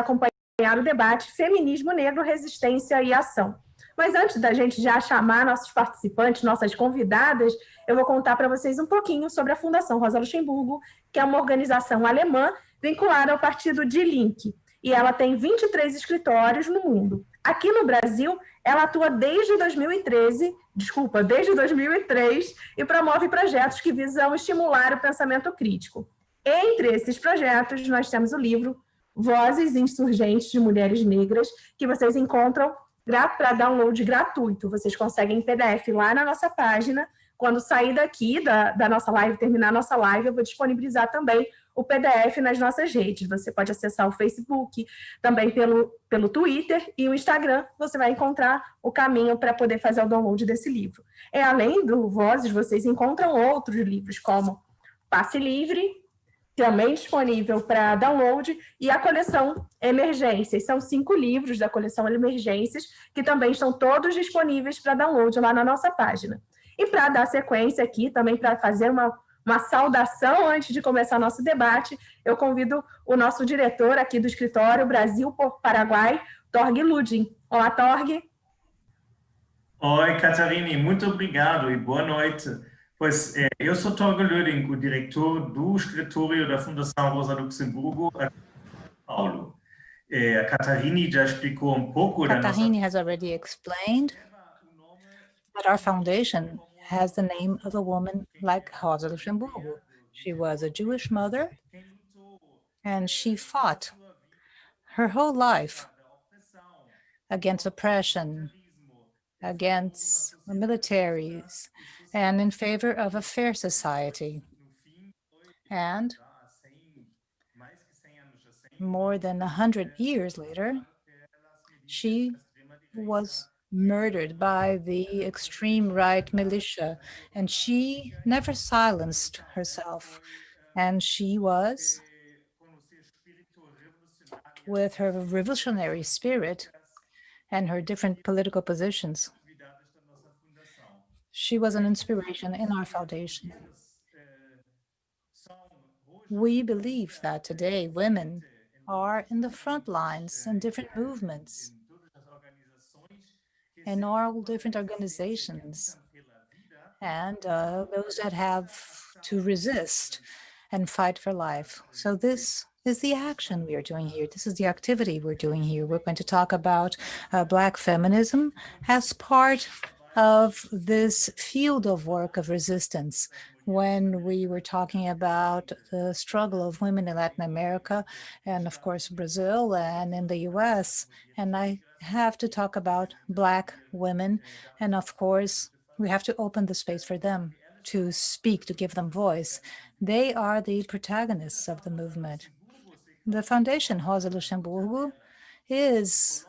acompanhar o debate Feminismo Negro, Resistência e Ação. Mas antes da gente já chamar nossos participantes, nossas convidadas, eu vou contar para vocês um pouquinho sobre a Fundação Rosa Luxemburgo, que é uma organização alemã vinculada ao partido Die Linke. E ela tem 23 escritórios no mundo. Aqui no Brasil, ela atua desde 2013, desculpa, desde 2003, e promove projetos que visam estimular o pensamento crítico. Entre esses projetos, nós temos o livro Vozes Insurgentes de Mulheres Negras, que vocês encontram para download gratuito. Vocês conseguem em PDF lá na nossa página. Quando sair daqui da, da nossa live, terminar a nossa live, eu vou disponibilizar também o PDF nas nossas redes. Você pode acessar o Facebook, também pelo, pelo Twitter e o Instagram, você vai encontrar o caminho para poder fazer o download desse livro. É, além do Vozes, vocês encontram outros livros, como Passe Livre, também disponível para download, e a coleção Emergências. São cinco livros da coleção Emergências, que também estão todos disponíveis para download lá na nossa página. E para dar sequência aqui, também para fazer uma, uma saudação antes de começar nosso debate, eu convido o nosso diretor aqui do escritório Brasil por Paraguai, Torg Ludin. Olá, Torg. Oi, Catarine, muito obrigado e boa noite. Pois é, eu sou Torge Löding, o diretor do escritório da Fundação Rosa Luxemburgo, Paulo. É, a Catarine já explicou um pouco Catarine has already explained that our foundation has the name of a woman like Rosa Luxemburgo. She was a Jewish mother, and she fought her whole life against oppression, against the militaries, and in favor of a fair society. And more than a hundred years later, she was murdered by the extreme right militia, and she never silenced herself. And she was, with her revolutionary spirit and her different political positions, she was an inspiration in our foundation. We believe that today women are in the front lines in different movements in all different organizations and uh, those that have to resist and fight for life. So this is the action we are doing here. This is the activity we're doing here. We're going to talk about uh, Black feminism as part of this field of work of resistance when we were talking about the struggle of women in Latin America and of course Brazil and in the US. And I have to talk about Black women. And of course, we have to open the space for them to speak, to give them voice. They are the protagonists of the movement. The Foundation Rosa Luxemburgo is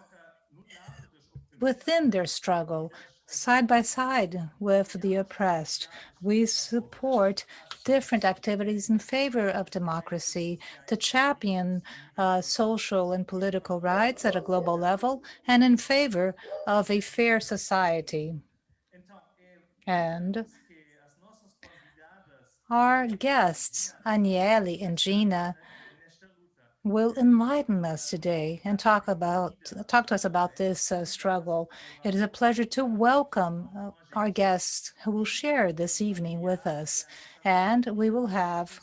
within their struggle side by side with the oppressed. We support different activities in favor of democracy to champion uh, social and political rights at a global level and in favor of a fair society. And our guests, Anielle and Gina, will enlighten us today and talk about talk to us about this uh, struggle. It is a pleasure to welcome uh, our guests who will share this evening with us. And we will have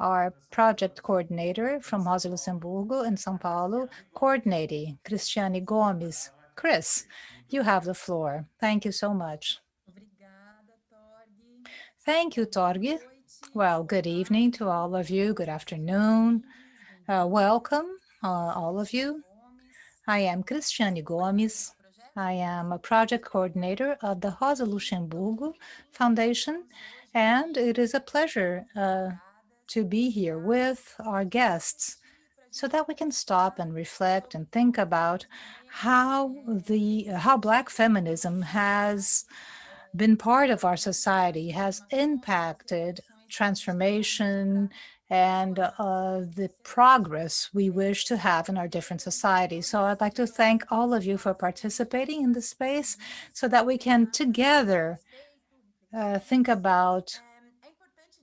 our project coordinator from Rosa Luxemburgo in São Paulo coordinating, Cristiane Gomes. Chris, you have the floor. Thank you so much. Thank you, Torge. Well, good evening to all of you. Good afternoon. Uh, welcome, uh, all of you. I am Cristiane Gomes. I am a project coordinator of the Rosa Luxemburgo Foundation, and it is a pleasure uh, to be here with our guests so that we can stop and reflect and think about how the how Black feminism has been part of our society, has impacted transformation and uh, the progress we wish to have in our different societies. So I'd like to thank all of you for participating in this space so that we can together uh, think about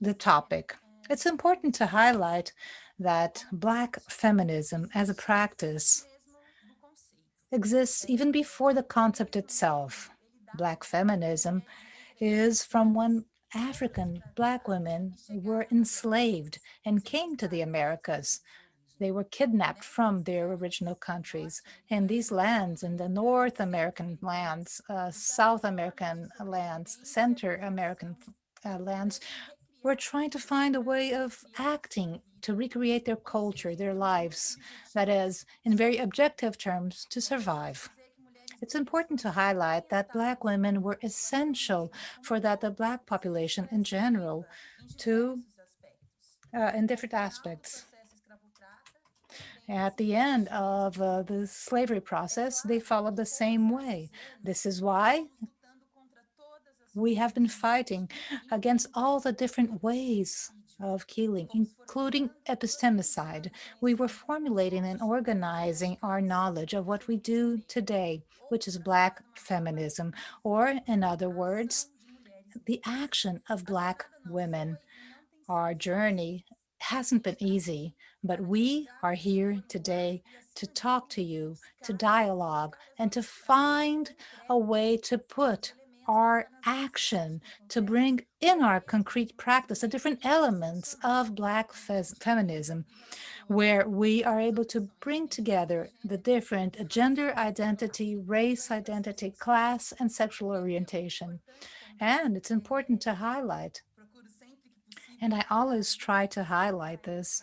the topic. It's important to highlight that Black feminism as a practice exists even before the concept itself. Black feminism is from when African Black women were enslaved and came to the Americas. They were kidnapped from their original countries. And these lands, in the North American lands, uh, South American lands, Center American uh, lands, were trying to find a way of acting to recreate their culture, their lives, that is, in very objective terms, to survive. It's important to highlight that Black women were essential for that the Black population in general to, uh, in different aspects. At the end of uh, the slavery process, they followed the same way. This is why we have been fighting against all the different ways of killing, including epistemicide. We were formulating and organizing our knowledge of what we do today, which is Black feminism, or in other words, the action of Black women. Our journey hasn't been easy, but we are here today to talk to you, to dialogue, and to find a way to put our action to bring in our concrete practice the different elements of Black feminism, where we are able to bring together the different gender identity, race identity, class, and sexual orientation. And it's important to highlight, and I always try to highlight this,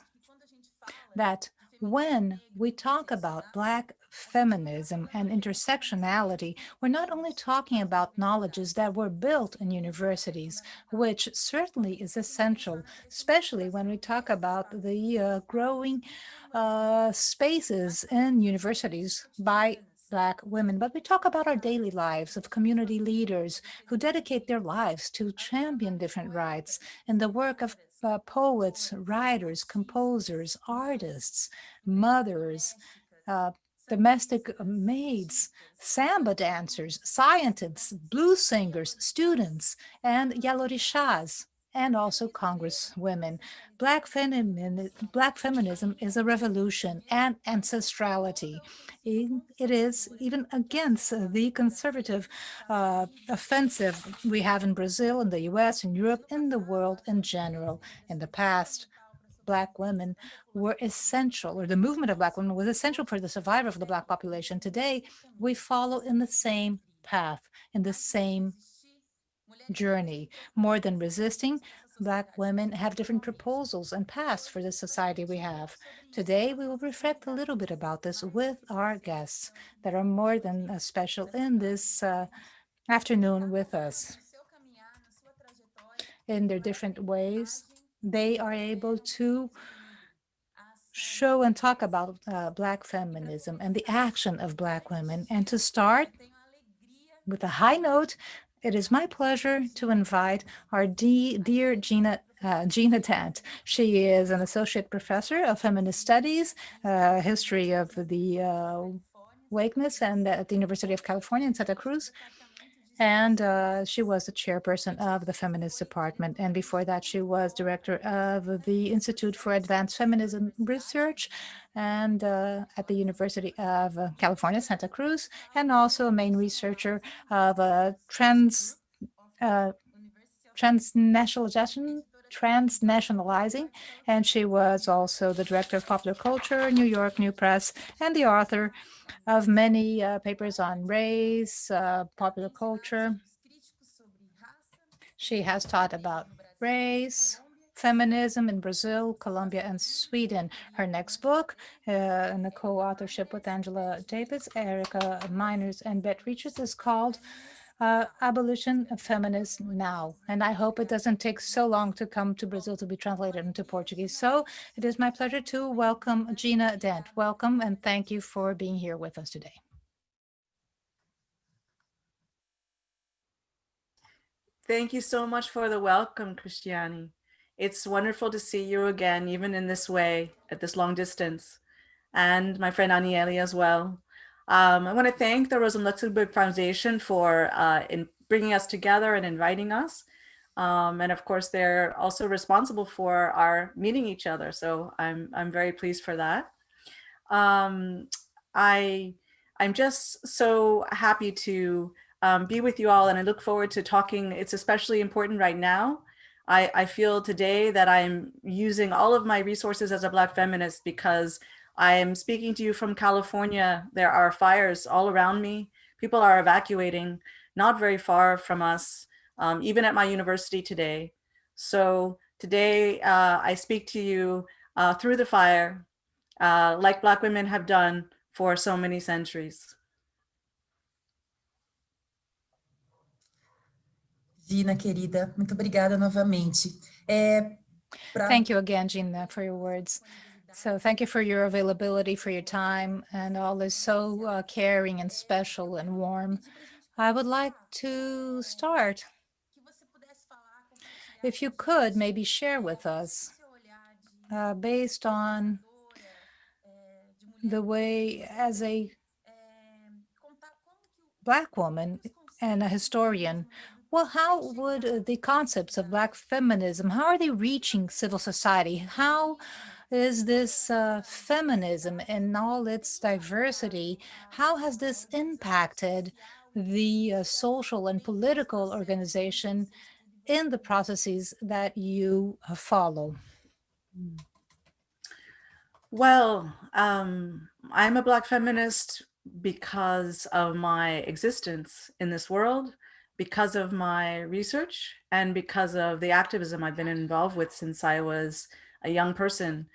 that when we talk about Black feminism and intersectionality, we're not only talking about knowledges that were built in universities, which certainly is essential, especially when we talk about the uh, growing uh, spaces in universities by Black women, but we talk about our daily lives of community leaders who dedicate their lives to champion different rights and the work of uh, poets, writers, composers, artists, mothers, uh, domestic maids, samba dancers, scientists, blues singers, students, and Yalorishas, and also congresswomen. Black, Black feminism is a revolution and ancestrality. it is even against the conservative uh, offensive we have in Brazil, in the US, in Europe, in the world in general. In the past, Black women were essential, or the movement of Black women was essential for the survival of the Black population. Today, we follow in the same path, in the same journey. More than resisting, Black women have different proposals and paths for the society we have. Today, we will reflect a little bit about this with our guests that are more than special in this uh, afternoon with us. In their different ways, they are able to show and talk about uh, Black feminism and the action of Black women. And to start with a high note, it is my pleasure to invite our dear Gina uh, Gina Dent. She is an associate professor of feminist studies, uh, history of the uh, wakeness, and at the University of California in Santa Cruz and uh, she was the chairperson of the feminist department. And before that, she was director of the Institute for Advanced Feminism Research and uh, at the University of California, Santa Cruz, and also a main researcher of uh, trans uh, transnationalization transnationalizing, and she was also the director of popular culture, New York New Press, and the author of many uh, papers on race, uh, popular culture. She has taught about race, feminism in Brazil, Colombia, and Sweden. Her next book, uh, in the co-authorship with Angela Davis, Erica Meiners, and Bet Richards, is called uh, abolition of feminism now. And I hope it doesn't take so long to come to Brazil to be translated into Portuguese. So it is my pleasure to welcome Gina Dent. Welcome and thank you for being here with us today. Thank you so much for the welcome, Cristiane. It's wonderful to see you again, even in this way, at this long distance. And my friend Anielle as well. Um, I want to thank the Rosa Luxemburg Foundation for uh, in bringing us together and inviting us. Um, and of course, they're also responsible for our meeting each other. So I'm, I'm very pleased for that. Um, I, I'm just so happy to um, be with you all and I look forward to talking. It's especially important right now. I, I feel today that I'm using all of my resources as a Black feminist because I am speaking to you from California. There are fires all around me. People are evacuating not very far from us, um, even at my university today. So today uh, I speak to you uh, through the fire, uh, like Black women have done for so many centuries. Gina, querida, muito obrigada novamente. É, pra... Thank you again, Gina, for your words. So thank you for your availability, for your time, and all is so uh, caring and special and warm. I would like to start. If you could maybe share with us, uh, based on the way as a Black woman and a historian, well, how would uh, the concepts of Black feminism, how are they reaching civil society? How is this uh, feminism in all its diversity, how has this impacted the uh, social and political organization in the processes that you uh, follow? Well, um, I'm a Black feminist because of my existence in this world, because of my research, and because of the activism I've been involved with since I was a young person.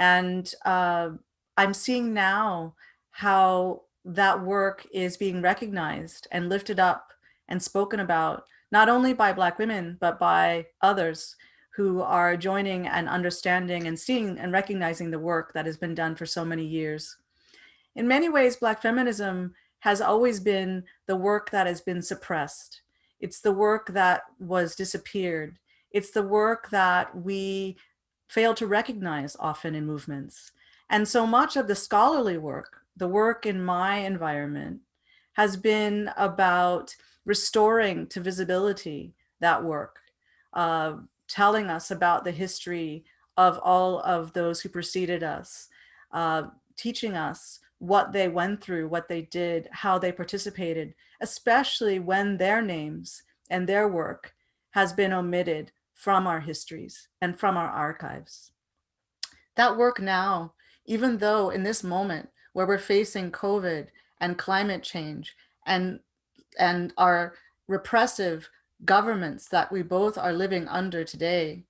And uh, I'm seeing now how that work is being recognized and lifted up and spoken about, not only by Black women, but by others who are joining and understanding and seeing and recognizing the work that has been done for so many years. In many ways, Black feminism has always been the work that has been suppressed. It's the work that was disappeared. It's the work that we fail to recognize often in movements. And so much of the scholarly work, the work in my environment, has been about restoring to visibility that work, uh, telling us about the history of all of those who preceded us, uh, teaching us what they went through, what they did, how they participated, especially when their names and their work has been omitted from our histories and from our archives. That work now, even though in this moment where we're facing COVID and climate change and, and our repressive governments that we both are living under today,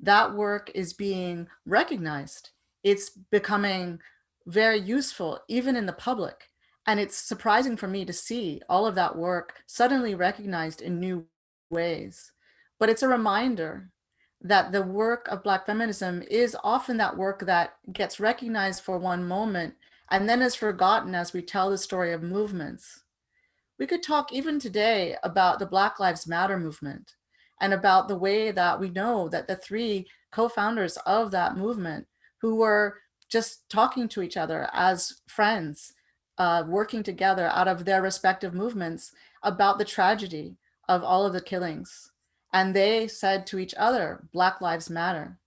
that work is being recognized. It's becoming very useful, even in the public. And it's surprising for me to see all of that work suddenly recognized in new ways. But it's a reminder that the work of Black feminism is often that work that gets recognized for one moment and then is forgotten as we tell the story of movements. We could talk even today about the Black Lives Matter movement and about the way that we know that the three co-founders of that movement who were just talking to each other as friends, uh, working together out of their respective movements about the tragedy of all of the killings and they said to each other, Black Lives Matter.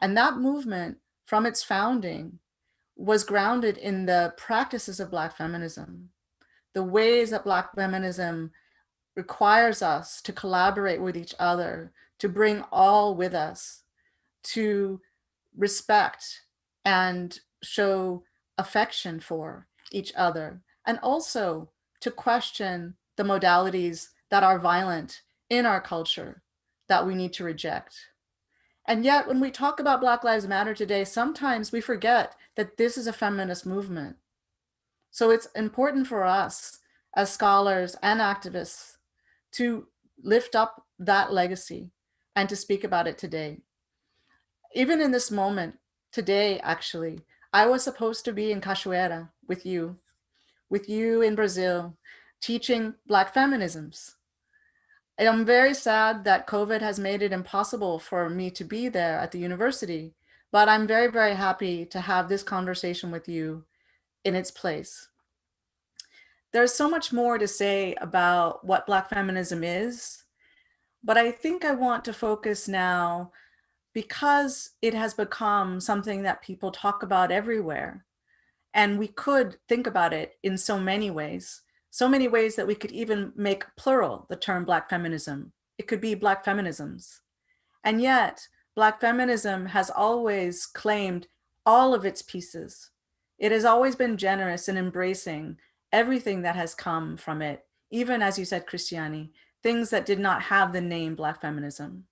And that movement from its founding was grounded in the practices of Black feminism, the ways that Black feminism requires us to collaborate with each other, to bring all with us, to respect and show affection for each other, and also to question the modalities that are violent in our culture that we need to reject. And yet when we talk about Black Lives Matter today, sometimes we forget that this is a feminist movement. So it's important for us as scholars and activists to lift up that legacy and to speak about it today. Even in this moment, today actually, I was supposed to be in Cachoeira with you, with you in Brazil, teaching Black feminisms. I'm very sad that COVID has made it impossible for me to be there at the university, but I'm very, very happy to have this conversation with you in its place. There's so much more to say about what Black feminism is, But I think I want to focus now because it has become something that people talk about everywhere. And we could think about it in so many ways, so many ways that we could even make plural the term Black feminism. It could be Black feminisms. And yet, Black feminism has always claimed all of its pieces. It has always been generous in embracing everything that has come from it, even as you said, Christiane, things that did not have the name Black feminism.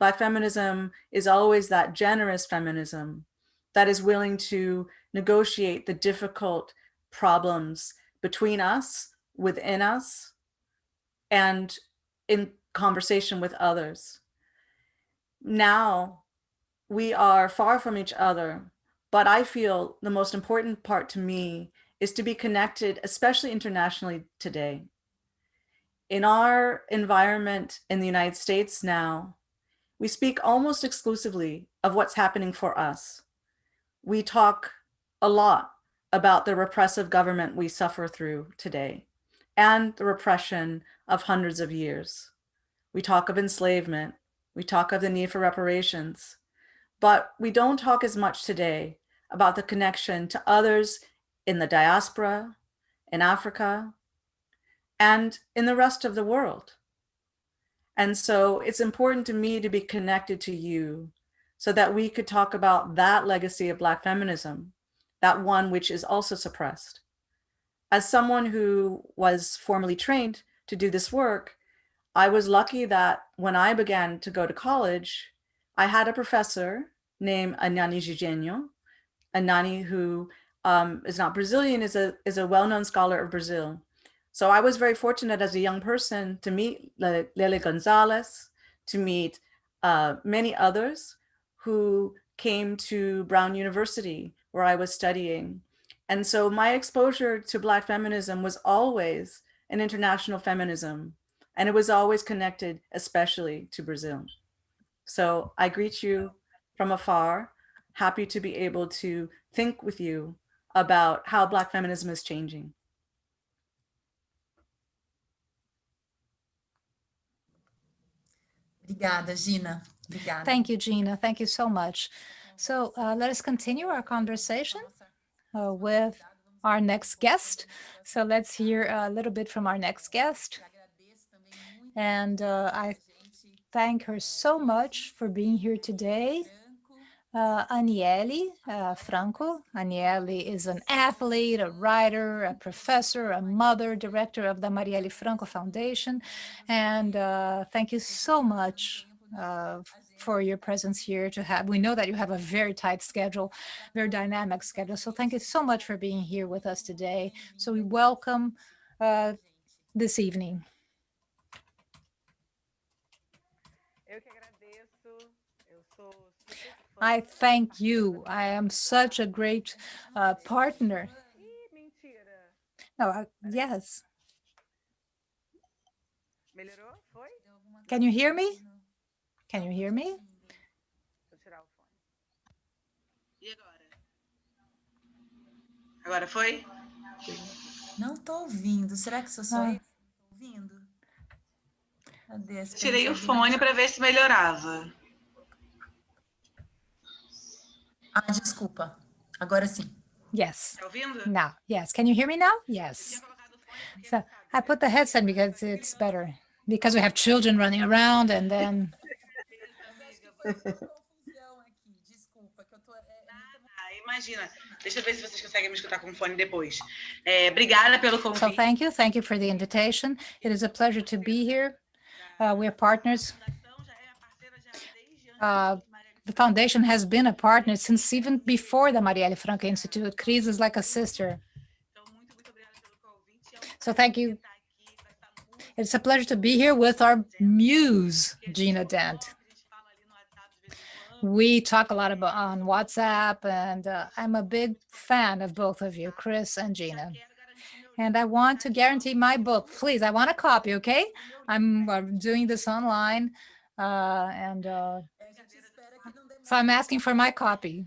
Black feminism is always that generous feminism that is willing to negotiate the difficult problems between us, within us, and in conversation with others. Now, we are far from each other, but I feel the most important part to me is to be connected, especially internationally today. In our environment in the United States now, we speak almost exclusively of what's happening for us. We talk a lot about the repressive government we suffer through today and the repression of hundreds of years. We talk of enslavement. We talk of the need for reparations, but we don't talk as much today about the connection to others in the diaspora, in Africa, and in the rest of the world. And so it's important to me to be connected to you so that we could talk about that legacy of Black feminism, that one which is also suppressed. As someone who was formally trained to do this work, I was lucky that when I began to go to college, I had a professor named Anani Dzidzienyo, Anani who um, is not Brazilian, is a, is a well-known scholar of Brazil. So I was very fortunate as a young person to meet Lélia Gonzalez, to meet uh, many others who came to Brown University where I was studying. And so my exposure to Black feminism was always an international feminism, and it was always connected, especially to Brazil. So I greet you from afar, happy to be able to think with you about how Black feminism is changing. Obrigada, Gina. Obrigada. Thank you, Gina. Thank you so much. So uh, let us continue our conversation uh, with our next guest. So let's hear a little bit from our next guest. And uh, I thank her so much for being here today uh, Anielle uh, Franco. Anielle is an athlete, a writer, a professor, a mother, director of the Marielle Franco Foundation. And uh, thank you so much uh, for your presence here to have. We know that you have a very tight schedule, very dynamic schedule. So thank you so much for being here with us today. So we welcome uh, this evening. I thank you. I am such a great uh, partner. No, uh, yes. Can you hear me? Can you hear me? Agora foi? Não estou ouvindo. Será que sou só Ah. eu ouvindo? Cadê Tirei o fone para ver se melhorava. Ah, desculpa. Agora sim. Yes. Tá ouvindo? Now, yes. Can you hear me now? Yes. So I put the headset because it's better. Because we have children running around and then Confusão aqui. Desculpa, que eu tô. é, Ah, imagina. Deixa eu ver se vocês conseguem me escutar com o fone depois. É, obrigada pelo So thank you. Thank you for the invitation. It is a pleasure to be here. Uh, we're partners. A fundação já é parceira já desde antes Uh, The foundation has been a partner since even before the Marielle Franco Institute. Cris is like a sister. Então, muito, muito obrigada pelo convite. É um So thank you. estar aqui com essa música. It's a pleasure to be here with our muse, Gina Dent. A gente fala ali no WhatsApp de vez em quando. We talk a lot about on WhatsApp, and uh, I'm a big fan of both of you, Chris and Gina. And I want to guarantee my book. Please, I want a copy, okay? I'm uh, doing this online, uh, and uh, so I'm asking for my copy.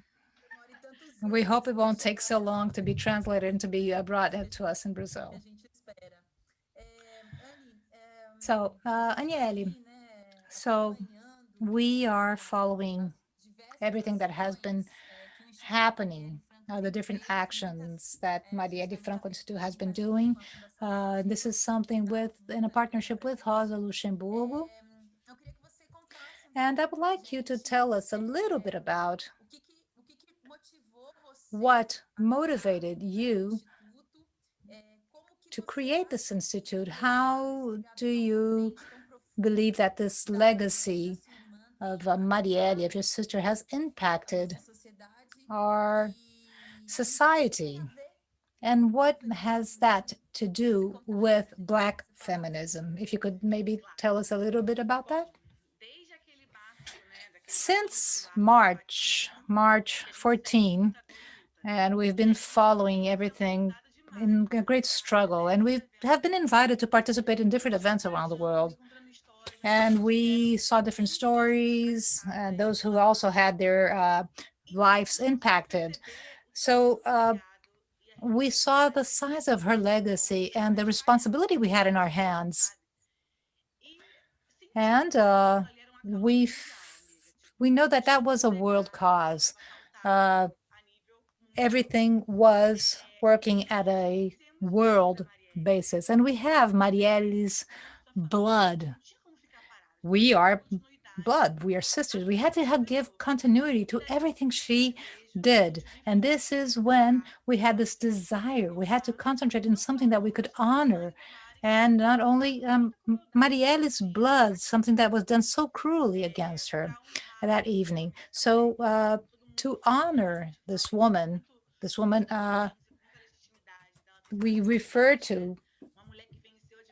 We hope it won't take so long to be translated and to be uh, brought to us in Brazil. So, uh, Anielle, So we are following everything that has been happening, uh, the different actions that Marielle Franco Institute has been doing. Uh, this is something with in a partnership with Rosa Luxemburgo. And I would like you to tell us a little bit about what motivated you to create this institute? How do you believe that this legacy of uh, Marielle, of your sister, has impacted our society? And what has that to do with Black feminism? If you could maybe tell us a little bit about that. Since March, March 14, and we've been following everything in a great struggle. And we have been invited to participate in different events around the world. And we saw different stories and those who also had their uh, lives impacted. So uh, we saw the size of her legacy and the responsibility we had in our hands. And uh, we we know that that was a world cause. Uh, everything was working at a world basis. And we have Marielle's blood. We are blood. We are sisters. We had to give continuity to everything she did. And this is when we had this desire. We had to concentrate in something that we could honor. And not only um, Marielle's blood, something that was done so cruelly against her that evening. So uh, to honor this woman, this woman uh, we refer to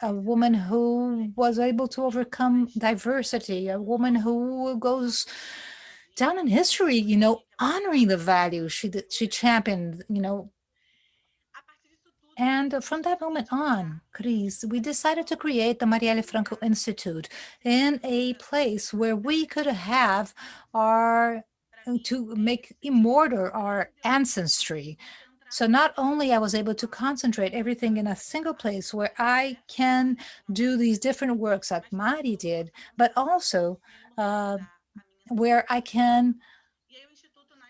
a woman who was able to overcome diversity, a woman who goes down in history, you know, honoring the values she she championed, you know. And from that moment on, Cris, we decided to create the Marielle Franco Institute in a place where we could have our, to make immortal our ancestry, so not only I was able to concentrate everything in a single place where I can do these different works that Mari did, but also uh, where I can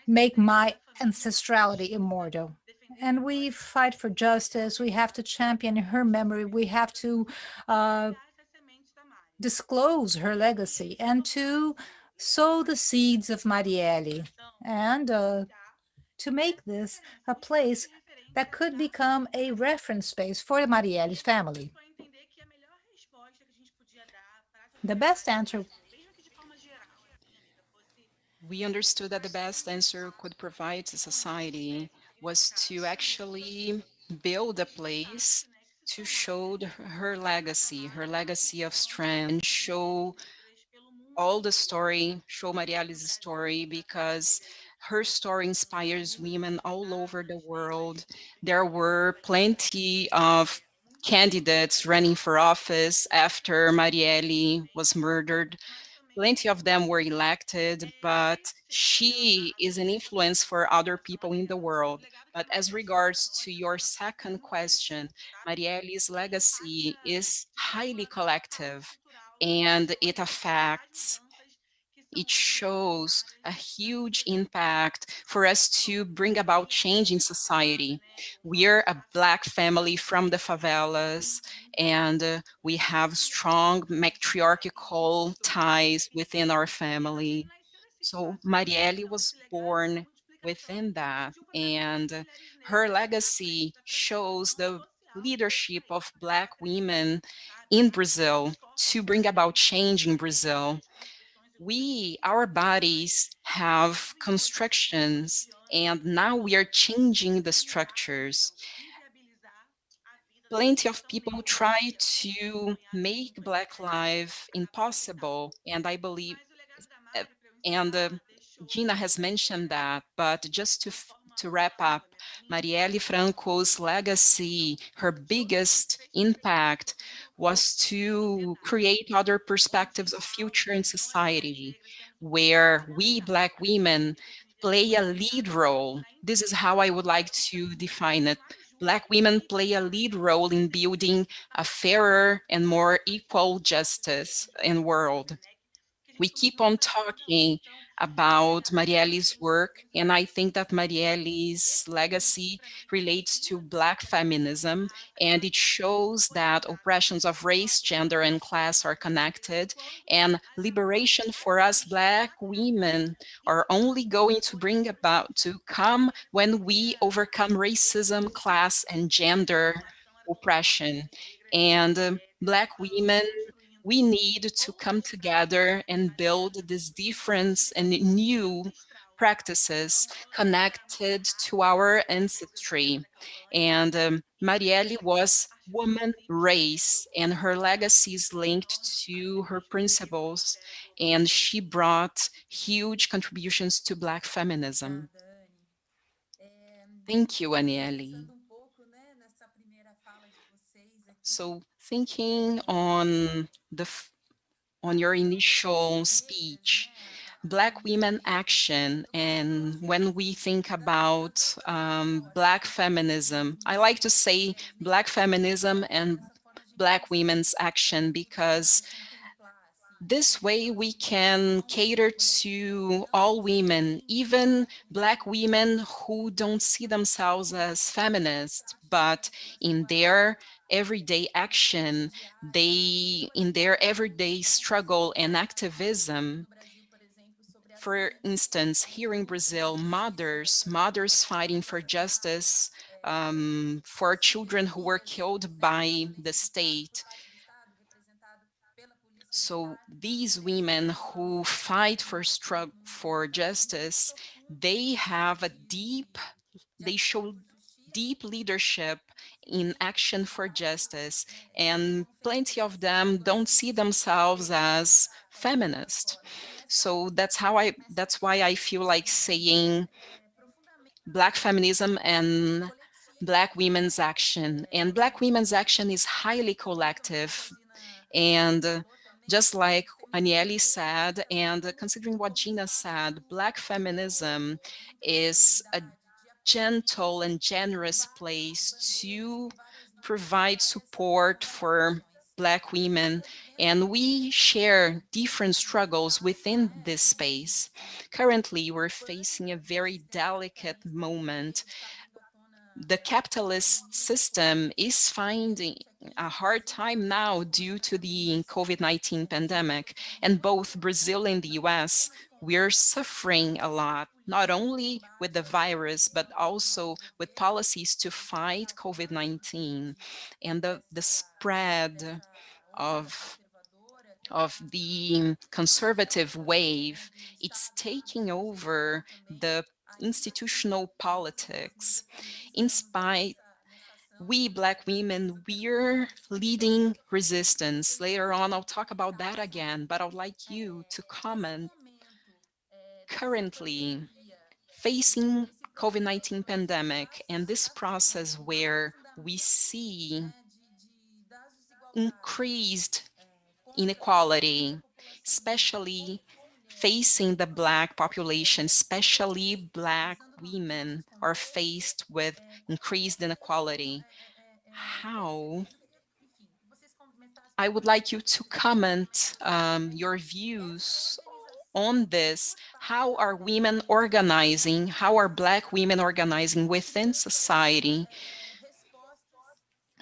make my ancestrality immortal. And we fight for justice. We have to champion her memory. We have to uh, disclose her legacy and to sow the seeds of Marielle. And uh, to make this a place that could become a reference space for the Marielle's family. The best answer we understood that the best answer could provide to society was to actually build a place to show her legacy, her legacy of strength, and show all the story, show Marielle's story, because her story inspires women all over the world. There were plenty of candidates running for office after Marielle was murdered. Plenty of them were elected, but she is an influence for other people in the world. But as regards to your second question, Marielle's legacy is highly collective and it affects it shows a huge impact for us to bring about change in society. We're a Black family from the favelas, and uh, we have strong matriarchal ties within our family. So Marielle was born within that, and her legacy shows the leadership of Black women in Brazil to bring about change in Brazil we, our bodies have constructions and now we are changing the structures. Plenty of people try to make Black life impossible and I believe, eh, and uh, Gina has mentioned that, but just to to wrap up, Marielle Franco's legacy, her biggest impact was to create other perspectives of future in society, where we Black women play a lead role. This is how I would like to define it. Black women play a lead role in building a fairer and more equal justice in world. we keep on talking about Marielle's work, and I think that Marielle's legacy relates to Black feminism, and it shows that oppressions of race, gender, and class are connected, and liberation for us Black women are only going to bring about to come when we overcome racism, class, and gender oppression. And uh, Black women we need to come together and build this difference and new practices connected to our ancestry. And um, Marielle was woman race and her legacy is linked to her principles and she brought huge contributions to black feminism. Thank you, Anielle. So thinking on the on your initial speech, Black women action, and when we think about um, Black feminism, I like to say Black feminism and Black women's action because this way we can cater to all women, even Black women who don't see themselves as feminists, but in their everyday action, they, in their everyday struggle and activism, for instance, here in Brazil, mothers, mothers fighting for justice um, for children who were killed by the state. So these women who fight for struggle for justice, they have a deep, they show deep leadership in action for justice and plenty of them don't see themselves as feminist. So that's how i that's why i feel like saying black feminism and black women's action. And black women's action is highly collective and just like Anielle said, and considering what Gina said, Black feminism is a gentle and generous place to provide support for Black women, and we share different struggles within this space. Currently, we're facing a very delicate moment. The capitalist system is finding a hard time now due to the COVID-19 pandemic, and both Brazil and the US we're suffering a lot, not only with the virus, but also with policies to fight COVID-19 and the, the spread of of the conservative wave, it's taking over the institutional politics. In spite, we Black women, we're leading resistance. Later on, I'll talk about that again, but I'd like you to comment currently facing COVID-19 pandemic and this process where we see increased inequality, especially facing the Black population, especially Black women are faced with increased inequality. How? I would like you to comment um, your views on this, how are women organizing, how are Black women organizing within society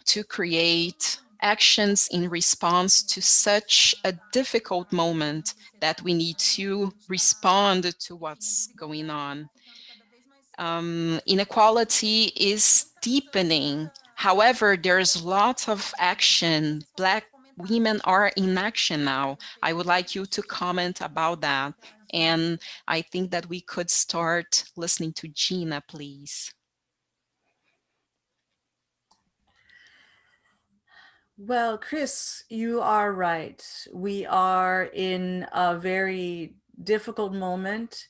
to create actions in response to such a difficult moment that we need to respond to what's going on. Um, inequality is deepening. However, there's lots of action. Black women are in action now. I would like you to comment about that. And I think that we could start listening to Gina, please. Well, Chris, you are right. We are in a very difficult moment,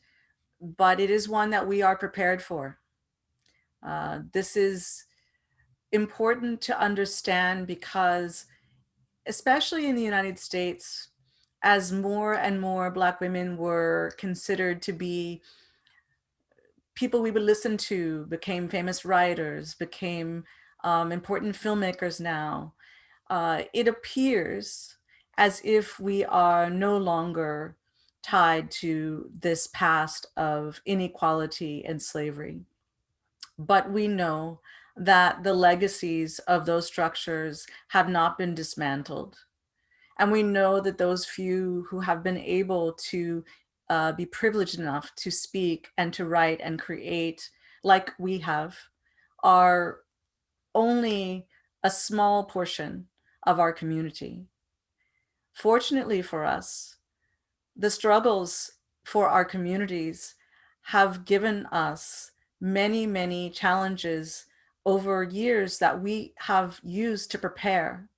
but it is one that we are prepared for. Uh, this is important to understand because especially in the United States, as more and more Black women were considered to be people we would listen to, became famous writers, became um, important filmmakers now, uh, it appears as if we are no longer tied to this past of inequality and slavery. But we know that the legacies of those structures have not been dismantled. And we know that those few who have been able to uh, be privileged enough to speak and to write and create like we have are only a small portion of our community. Fortunately for us, the struggles for our communities have given us many, many challenges over years that we have used to prepare.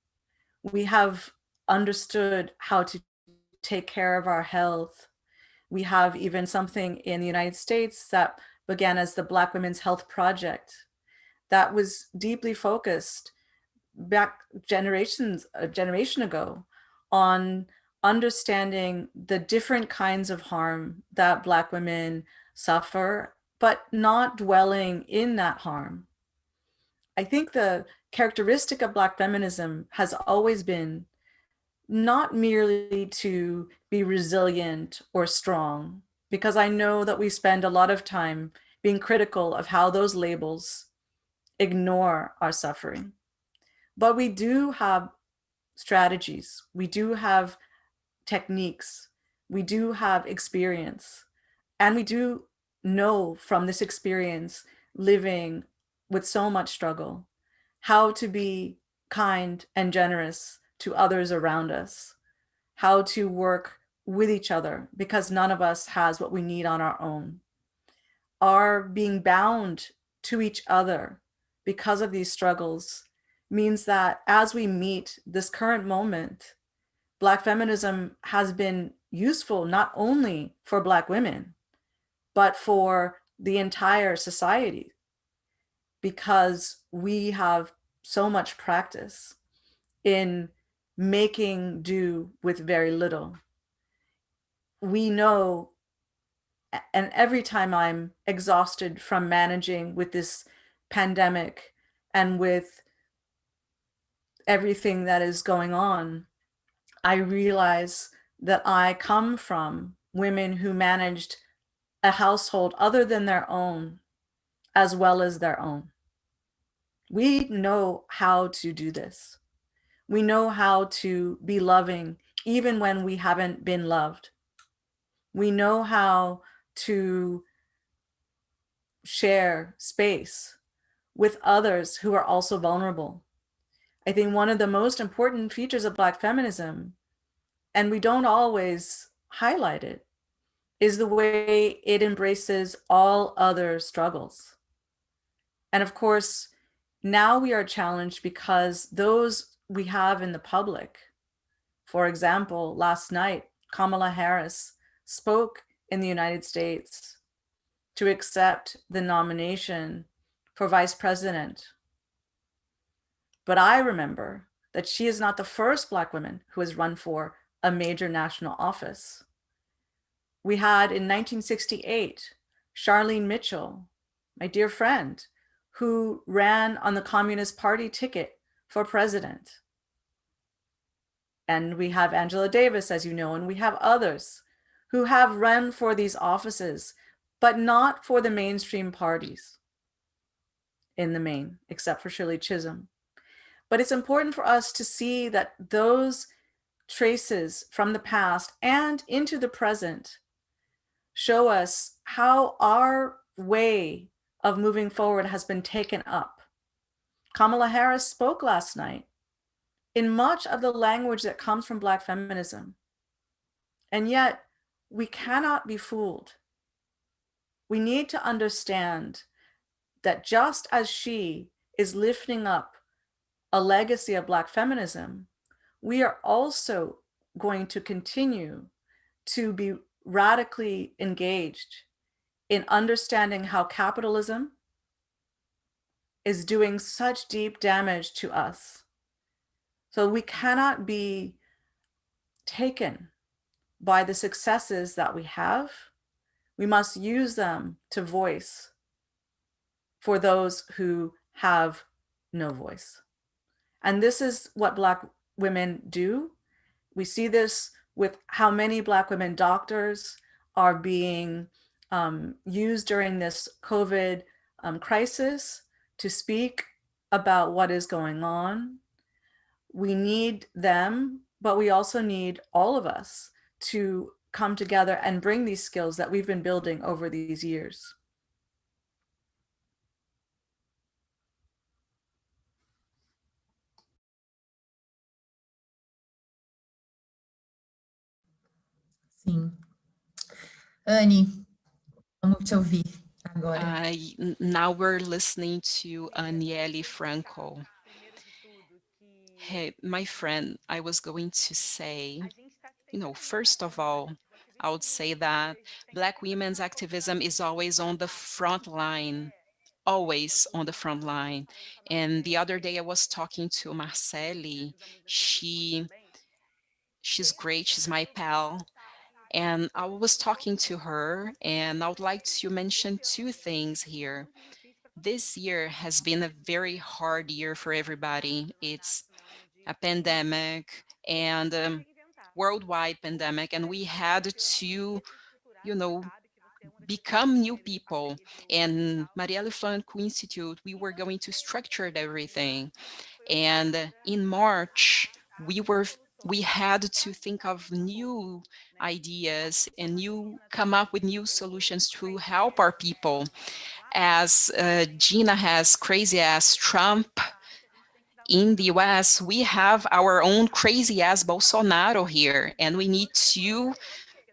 We have understood how to take care of our health. We have even something in the United States that began as the Black Women's Health Project that was deeply focused back generations, a generation ago on understanding the different kinds of harm that Black women suffer, but not dwelling in that harm. I think the characteristic of Black feminism has always been not merely to be resilient or strong, because I know that we spend a lot of time being critical of how those labels ignore our suffering. But we do have strategies, we do have techniques, we do have experience, and we do know from this experience living with so much struggle, how to be kind and generous to others around us, how to work with each other because none of us has what we need on our own. Our being bound to each other because of these struggles means that as we meet this current moment, Black feminism has been useful not only for Black women, but for the entire society because we have so much practice in making do with very little. We know, and every time I'm exhausted from managing with this pandemic and with everything that is going on, I realize that I come from women who managed a household other than their own, as well as their own. We know how to do this. We know how to be loving even when we haven't been loved. We know how to share space with others who are also vulnerable. I think one of the most important features of Black feminism, and we don't always highlight it, is the way it embraces all other struggles. And of course, now we are challenged because those we have in the public, for example, last night, Kamala Harris spoke in the United States to accept the nomination for vice president. But I remember that she is not the first Black woman who has run for a major national office. We had in 1968, Charlene Mitchell, my dear friend, who ran on the Communist Party ticket for president. And we have Angela Davis, as you know, and we have others who have run for these offices, but not for the mainstream parties in the main, except for Shirley Chisholm. But it's important for us to see that those traces from the past and into the present show us how our way of moving forward has been taken up. Kamala Harris spoke last night in much of the language that comes from Black feminism. And yet we cannot be fooled. We need to understand that just as she is lifting up a legacy of Black feminism, we are also going to continue to be radically engaged in understanding how capitalism is doing such deep damage to us. So we cannot be taken by the successes that we have. We must use them to voice for those who have no voice. And this is what Black women do. We see this with how many Black women doctors are being um, used during this COVID um, crisis to speak about what is going on. We need them, but we also need all of us to come together and bring these skills that we've been building over these years. Sim. Anne, vamos te ouvir agora. Uh, now we're listening to Anielle Franco. Hey, my friend, I was going to say, you know, first of all, I would say that Black women's activism is always on the front line, always on the front line. And the other day I was talking to Marceli. She, she's great, she's my pal. And I was talking to her and I would like to mention two things here. This year has been a very hard year for everybody. It's a pandemic and um, worldwide pandemic and we had to, you know, become new people. And Marielle Franco Institute, we were going to structure everything. And in March, we were we had to think of new ideas and new come up with new solutions to help our people as uh, Gina has crazy ass Trump in the US, we have our own crazy ass Bolsonaro here, and we need to,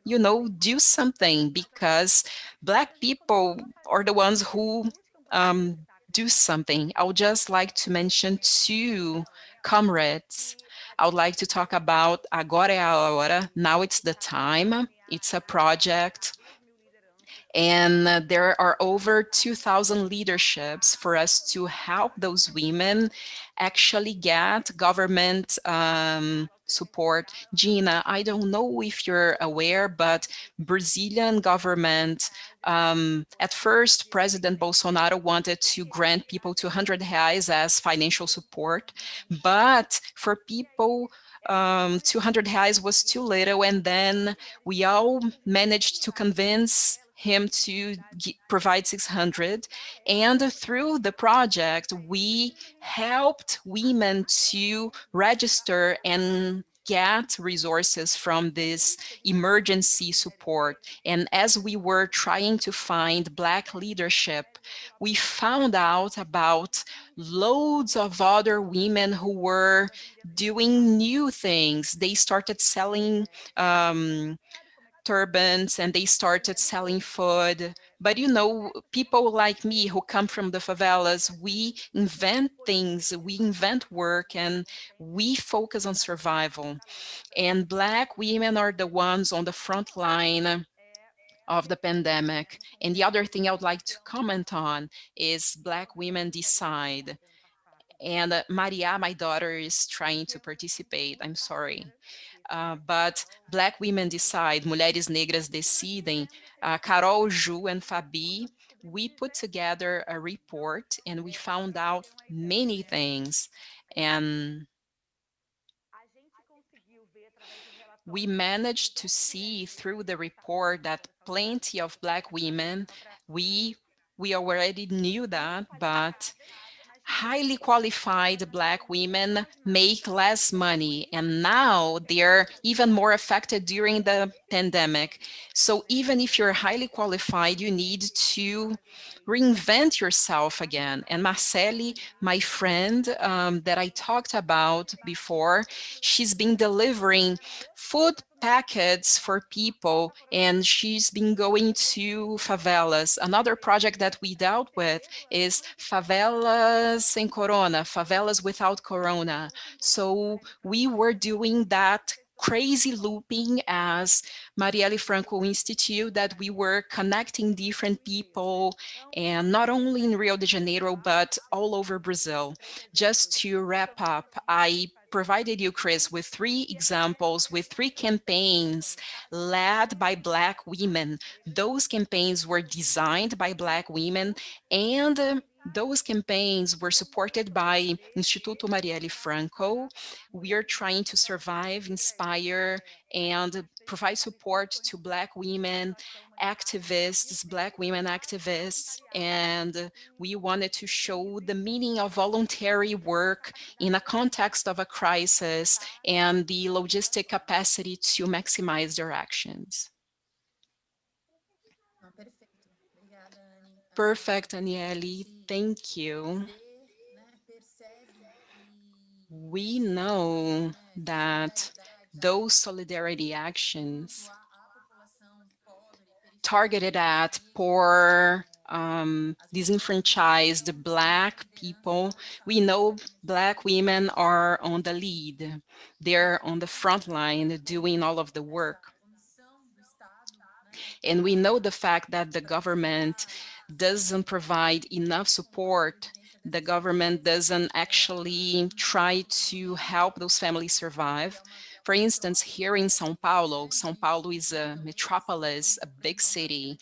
you know, do something because Black people are the ones who um, do something. I would just like to mention two comrades I would like to talk about Agora é a Hora, Now It's the Time. It's a project and uh, there are over 2000 leaderships for us to help those women actually get government um, support. Gina, I don't know if you're aware, but Brazilian government, um, at first, President Bolsonaro wanted to grant people 200 reais as financial support, but for people um, 200 reais was too little, and then we all managed to convince him to provide 600 and through the project we helped women to register and get resources from this emergency support. And as we were trying to find Black leadership, we found out about loads of other women who were doing new things. They started selling um, turbans and they started selling food. But you know, people like me who come from the favelas, we invent things, we invent work and we focus on survival. And Black women are the ones on the front line of the pandemic. And the other thing I would like to comment on is Black Women Decide. And uh, Maria, my daughter, is trying to participate. I'm sorry. Uh, but Black Women Decide, Mulheres Negras Decidem, uh, Carol, Ju, and Fabi, we put together a report and we found out many things. And we managed to see through the report that plenty of Black women, we, we already knew that, but highly qualified Black women make less money and now they're even more affected during the pandemic. So even if you're highly qualified, you need to reinvent yourself again. And Marceli, my friend um, that I talked about before, she's been delivering food packets for people and she's been going to favelas. Another project that we dealt with is favelas sem corona, favelas without corona. So we were doing that crazy looping as Marielle Franco Institute that we were connecting different people and not only in Rio de Janeiro, but all over Brazil. Just to wrap up, I provided you, Chris, with three examples, with three campaigns led by Black women. Those campaigns were designed by Black women and um, those campaigns were supported by Instituto Marielle Franco. We are trying to survive, inspire, and provide support to Black women activists, Black women activists, and we wanted to show the meaning of voluntary work in a context of a crisis and the logistic capacity to maximize their actions. Perfect, Anielle. Thank you. We know that those solidarity actions targeted at poor, um, disenfranchised Black people. We know Black women are on the lead. They're on the front line doing all of the work. And we know the fact that the government doesn't provide enough support, the government doesn't actually try to help those families survive. For instance, here in Sao Paulo, Sao Paulo is a metropolis, a big city,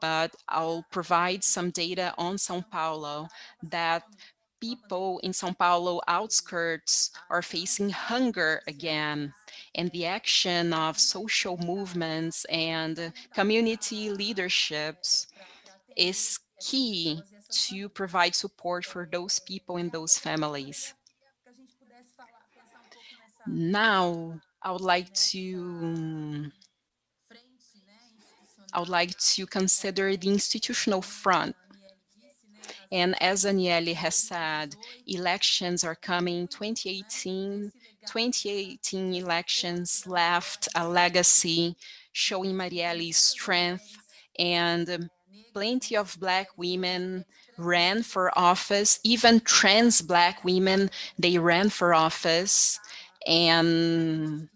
but I'll provide some data on Sao Paulo that people in Sao Paulo outskirts are facing hunger again and the action of social movements and community leaderships is key to provide support for those people and those families. Now, I would like to I would like to consider the institutional front. And as Anielle has said, elections are coming 2018. 2018 elections left a legacy showing Marielle's strength and plenty of black women ran for office, even trans black women, they ran for office. And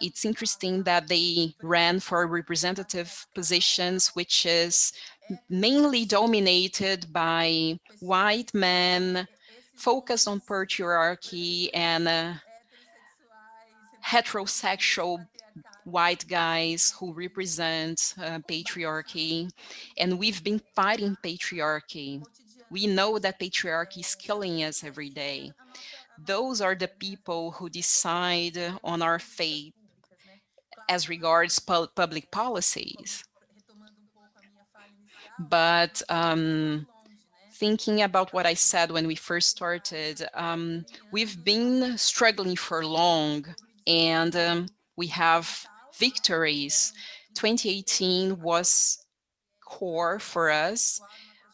it's interesting that they ran for representative positions, which is mainly dominated by white men, focused on patriarchy and uh, heterosexual white guys who represent uh, patriarchy. And we've been fighting patriarchy. We know that patriarchy is killing us every day. Those are the people who decide on our fate as regards pu public policies. But um, thinking about what I said when we first started, um, we've been struggling for long and um, we have victories. 2018 was core for us.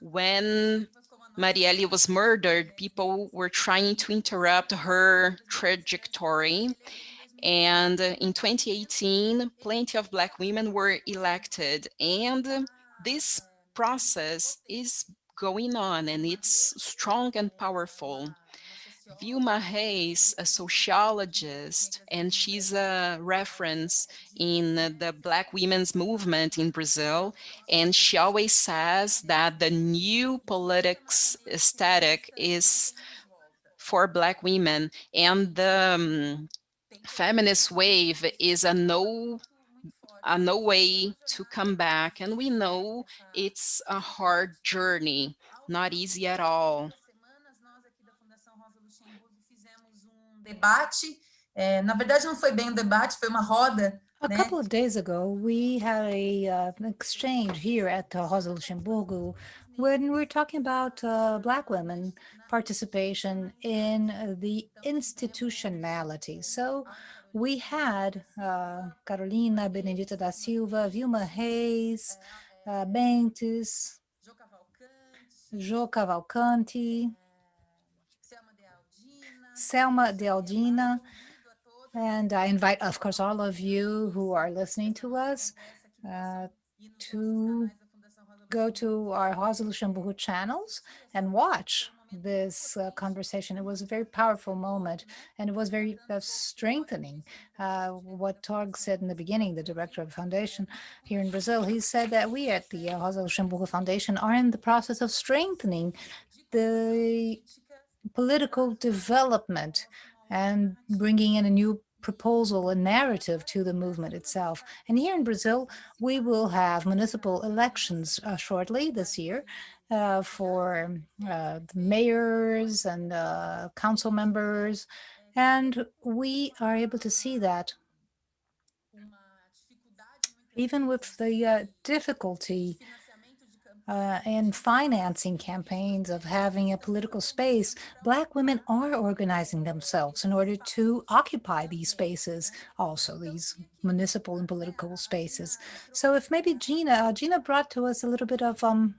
When Marielle was murdered, people were trying to interrupt her trajectory. And in 2018, plenty of Black women were elected. And this process is going on and it's strong and powerful. Vilma Reis, a sociologist, and she's a reference in the Black women's movement in Brazil. And she always says that the new politics aesthetic is for Black women. And the um, feminist wave is a no a no way to come back. And we know it's a hard journey, not easy at all. Debate. É, na verdade, não foi bem um debate, foi uma roda. A né? couple of days ago, we had a uh, an exchange here at uh, Rosa Luxemburgo when we were talking about uh, Black women participation in uh, the institutionality. So we had uh, Carolina Benedita da Silva, Vilma Reis, uh, Bentes, Jo Cavalcanti, Selma Dealdina. And I invite, of course, all of you who are listening to us uh, to go to our Rosa Luxemburgo channels and watch this uh, conversation. It was a very powerful moment, and it was very uh, strengthening. Uh, what Torge said in the beginning, the director of the foundation here in Brazil, he said that we at the Rosa Luxemburgo Foundation are in the process of strengthening the political development and bringing in a new proposal, a narrative to the movement itself. And here in Brazil, we will have municipal elections uh, shortly this year. uh, for uh, the mayors and uh, council members. And we are able to see that even with the uh, difficulty uh, in financing campaigns of having a political space, Black women are organizing themselves in order to occupy these spaces, also these municipal and political spaces. So if maybe Gina, uh, Gina brought to us a little bit of um,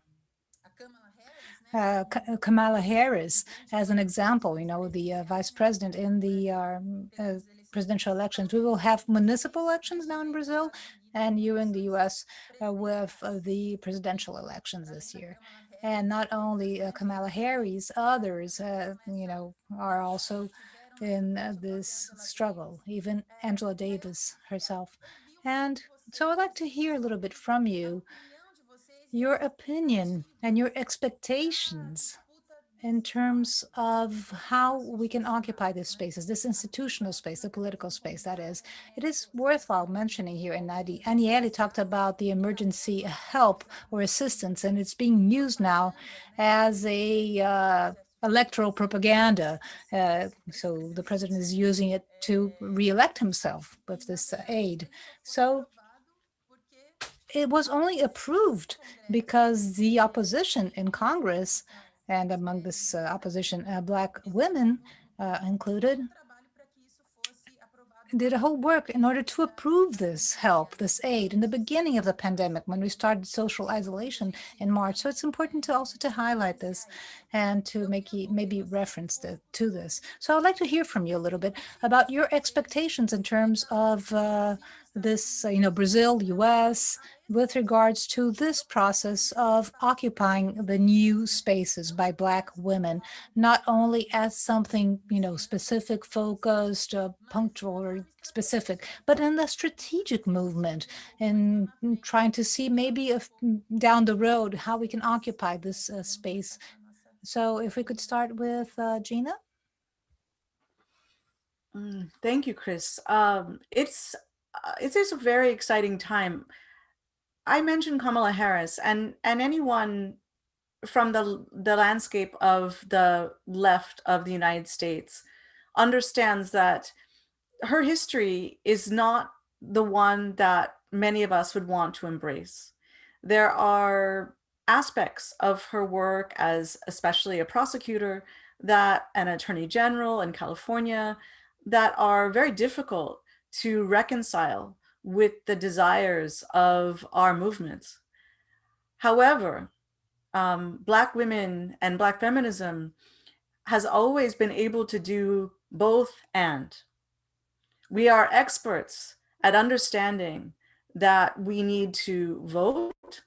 uh, Kamala Harris as an example, you know, the uh, vice president in the um, uh, presidential elections. We will have municipal elections now in Brazil, and you in the US uh, with uh, the presidential elections this year. And not only uh, Kamala Harris, others, you know, are also in this struggle, even Angela Davis herself. And so I'd like to hear a little bit from you, your opinion and your expectations in terms of how we can occupy these spaces, this institutional space, the political space, that is. It is worthwhile mentioning here, and Anielle talked about the emergency help or assistance, and it's being used now as a uh, electoral propaganda. Uh, so the president is using it to reelect himself with this aid. So it was only approved because the opposition in Congress and among this uh, opposition, uh, black women uh, included, did a whole work in order to approve this help, this aid in the beginning of the pandemic when we started social isolation in March. So it's important to also to highlight this and to make maybe reference to, to this. So I'd like to hear from you a little bit about your expectations in terms of uh, this, uh, you know, Brazil, US, with regards to this process of occupying the new spaces by Black women, not only as something, you know, specific, focused, uh, punctual or specific, but in the strategic movement and trying to see maybe if down the road how we can occupy this uh, space. So if we could start with uh, Gina. Mm, thank you, Chris. Um, it's uh, it's a very exciting time. I mentioned Kamala Harris and, and anyone from the, the landscape of the left of the United States understands that her history is not the one that many of us would want to embrace. There are aspects of her work as especially a prosecutor that an attorney general in California that are very difficult to reconcile with the desires of our movements. However, um, Black women and Black feminism has always been able to do both and. We are experts at understanding that we need to vote.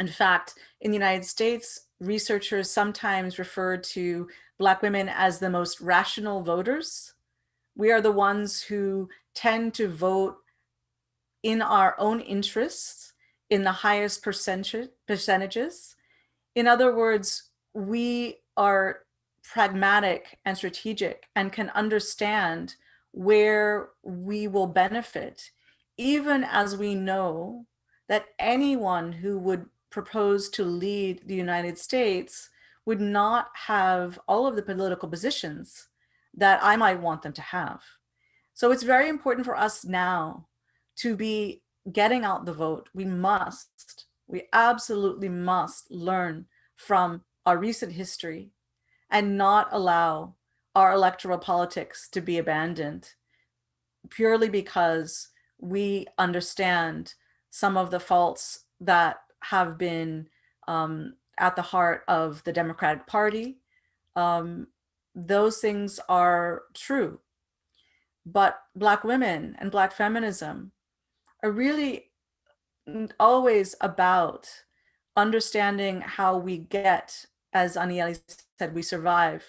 In fact, in the United States, researchers sometimes refer to Black women as the most rational voters. We are the ones who tend to vote in our own interests in the highest percentage, percentages. In other words, we are pragmatic and strategic and can understand where we will benefit, even as we know that anyone who would propose to lead the United States would not have all of the political positions that I might want them to have. So it's very important for us now to be getting out the vote, we must, we absolutely must learn from our recent history and not allow our electoral politics to be abandoned purely because we understand some of the faults that have been um, at the heart of the Democratic Party. Um, those things are true. But Black women and Black feminism are really always about understanding how we get, as Anielle said, we survive.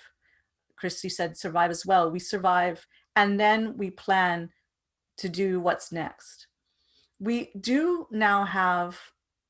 Christy said survive as well. We survive and then we plan to do what's next. We do now have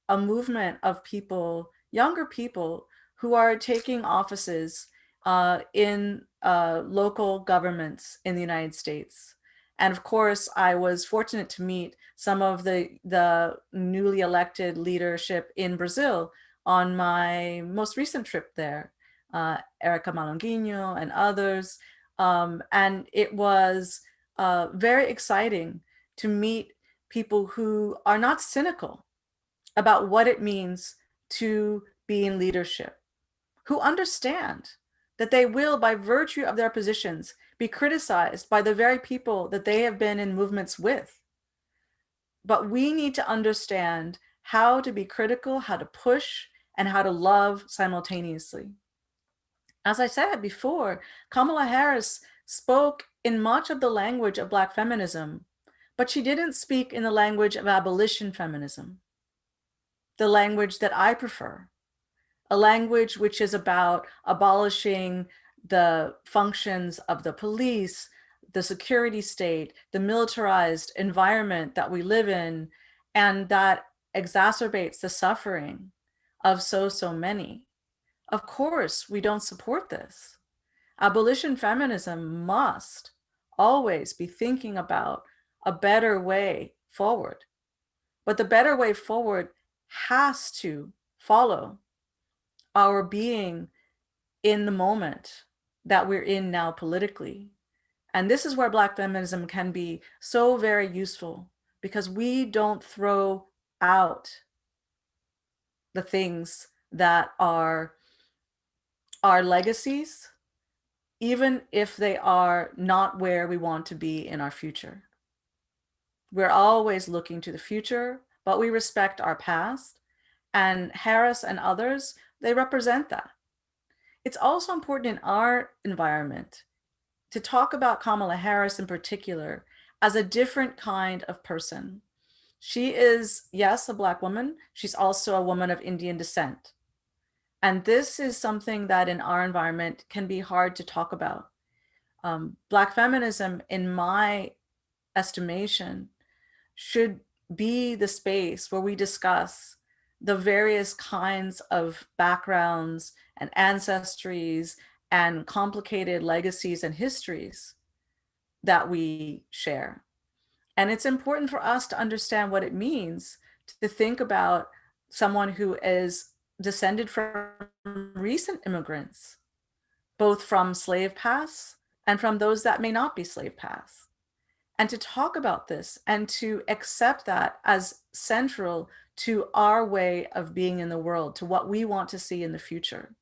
a movement of people, younger people, who are taking offices uh, in uh, local governments in the United States. And of course, I was fortunate to meet some of the, the newly elected leadership in Brazil, on my most recent trip there, uh, Erica Malunguinho and others. Um, and it was uh, very exciting to meet people who are not cynical about what it means to be in leadership, who understand that they will, by virtue of their positions, be criticized by the very people that they have been in movements with. But we need to understand how to be critical, how to push, and how to love simultaneously. As I said before, Kamala Harris spoke in much of the language of Black feminism, but she didn't speak in the language of abolition feminism, the language that I prefer, a language which is about abolishing the functions of the police, the security state, the militarized environment that we live in, and that exacerbates the suffering of so, so many. Of course, we don't support this. Abolition feminism must always be thinking about a better way forward. But the better way forward has to follow our being in the moment that we're in now politically. And this is where Black feminism can be so very useful because we don't throw out the things that are our legacies, even if they are not where we want to be in our future. We're always looking to the future, but we respect our past. And Harris and others, they represent that. It's also important in our environment to talk about Kamala Harris in particular as a different kind of person. She is, yes, a Black woman. She's also a woman of Indian descent. And this is something that in our environment can be hard to talk about. Um, Black feminism, in my estimation, should be the space where we discuss the various kinds of backgrounds and ancestries and complicated legacies and histories that we share. And it's important for us to understand what it means to think about someone who is descended from recent immigrants, both from slave pasts and from those that may not be slave pasts. And to talk about this and to accept that as central to our way of being in the world, to what we want to see in the future.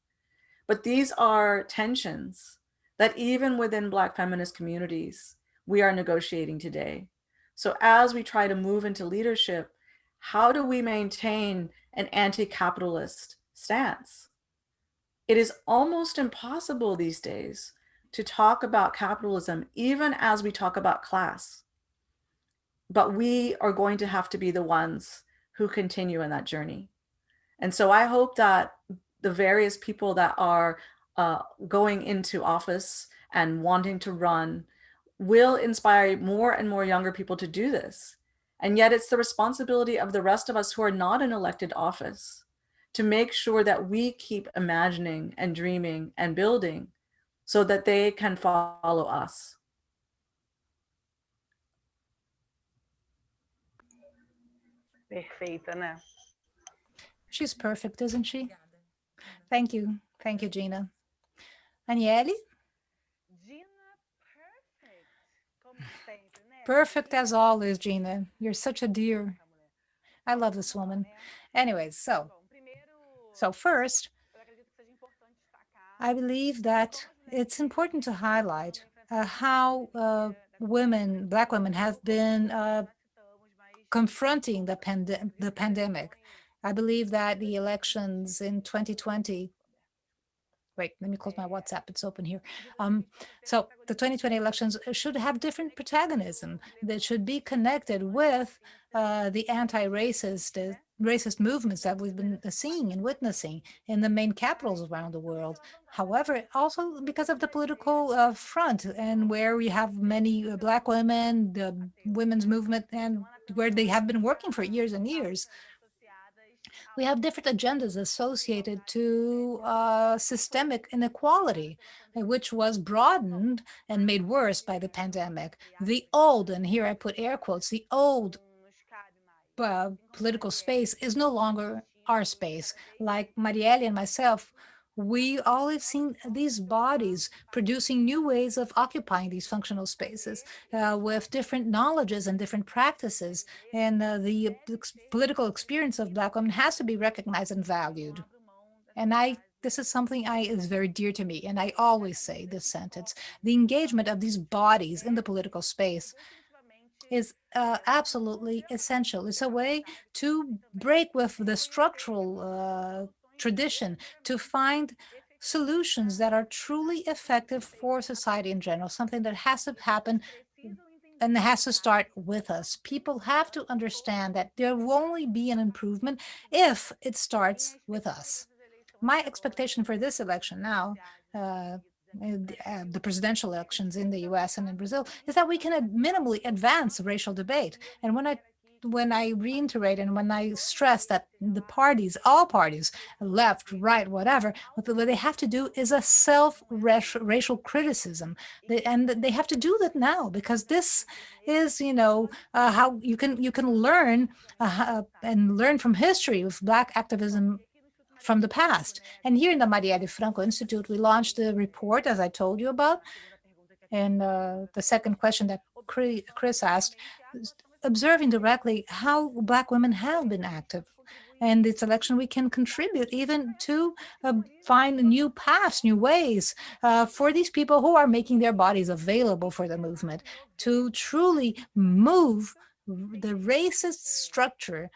But these are tensions that even within Black feminist communities, we are negotiating today. So as we try to move into leadership, how do we maintain an anti-capitalist stance? It is almost impossible these days to talk about capitalism, even as we talk about class. But we are going to have to be the ones who continue in that journey. And so I hope that the various people that are uh, going into office and wanting to run will inspire more and more younger people to do this. And yet it's the responsibility of the rest of us who are not in elected office to make sure that we keep imagining and dreaming and building so that they can follow us. Perfeita, né? She's perfect, isn't she? Thank you. Thank you, Gina. Anielle? Perfect as always, Gina. You're such a dear. I love this woman. Anyways, so, so first, I believe that it's important to highlight uh, how uh, women, Black women, have been uh, confronting the, pand the pandemic. I believe that the elections in 2020 wait, let me close my WhatsApp. It's open here. Um, so the 2020 elections should have different protagonism that should be connected with uh, the anti-racist uh, racist movements that we've been seeing and witnessing in the main capitals around the world. However, also because of the political uh, front and where we have many uh, black women, the women's movement, and where they have been working for years and years we have different agendas associated to uh, systemic inequality, uh, which was broadened and made worse by the pandemic. The old, and here I put air quotes, the old uh, political space is no longer our space. Like Marielle and myself, we always seen these bodies producing new ways of occupying these functional spaces uh, with different knowledges and different practices. And uh, the ex political experience of Black women has to be recognized and valued. And I this is something I is very dear to me, and I always say this sentence. The engagement of these bodies in the political space is uh, absolutely essential. It's a way to break with the structural uh, tradition, to find solutions that are truly effective for society in general, something that has to happen and has to start with us. People have to understand that there will only be an improvement if it starts with us. My expectation for this election now, uh, uh, the presidential elections in the US and in Brazil, is that we can minimally advance racial debate. And when I when I reiterate and when I stress that the parties, all parties, left, right, whatever, what they have to do is a self-racial criticism. and they have to do that now because this is, you know, uh, how you can you can learn uh, and learn from history of Black activism from the past. And here in the Marielle Franco Institute, we launched the report, as I told you about. And uh, the second question that Chris asked, observing directly how Black women have been active. And this election, we can contribute even to uh, find new paths, new ways uh, for these people who are making their bodies available for the movement to truly move the racist structure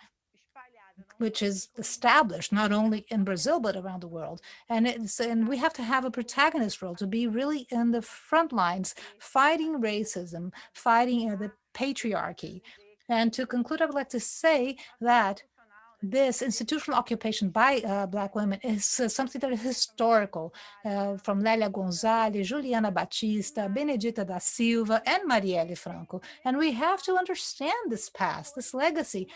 which is established not only in Brazil, but around the world. And it's and we have to have a protagonist role to be really in the front lines, fighting racism, fighting the patriarchy. And to conclude, I would like to say that this institutional occupation by uh, Black women is uh, something that is historical, uh, from Lélia Gonzalez, Juliana Batista, Benedita da Silva, and Marielle Franco. And we have to understand this past, this legacy,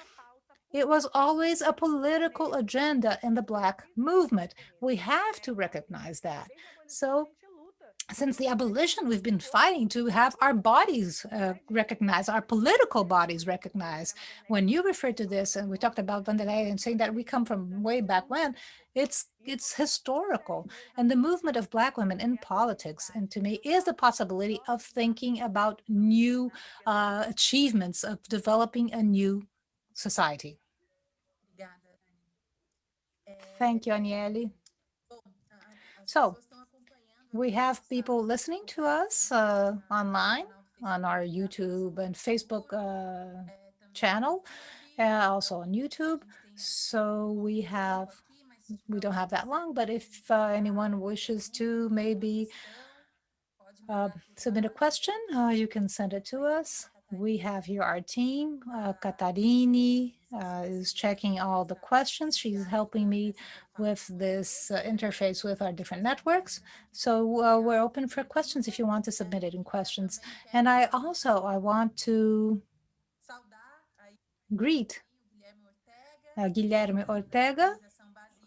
it was always a political agenda in the Black movement. We have to recognize that. So since the abolition, we've been fighting to have our bodies uh, recognized, our political bodies recognized. When you refer to this, and we talked about Vanderlei and saying that we come from way back when, it's it's historical. And the movement of Black women in politics, and to me, is the possibility of thinking about new uh, achievements, of developing a new society. Thank you, Anielle. So we have people listening to us uh, online on our YouTube and Facebook uh, channel, uh, also on YouTube. So we have, we don't have that long, but if uh, anyone wishes to maybe uh, submit a question, uh, you can send it to us. We have here our team, uh, Katarini uh, is checking all the questions. She's helping me with this uh, interface with our different networks. So uh, we're open for questions if you want to submit it in questions. And I also, I want to greet uh, Guilherme Ortega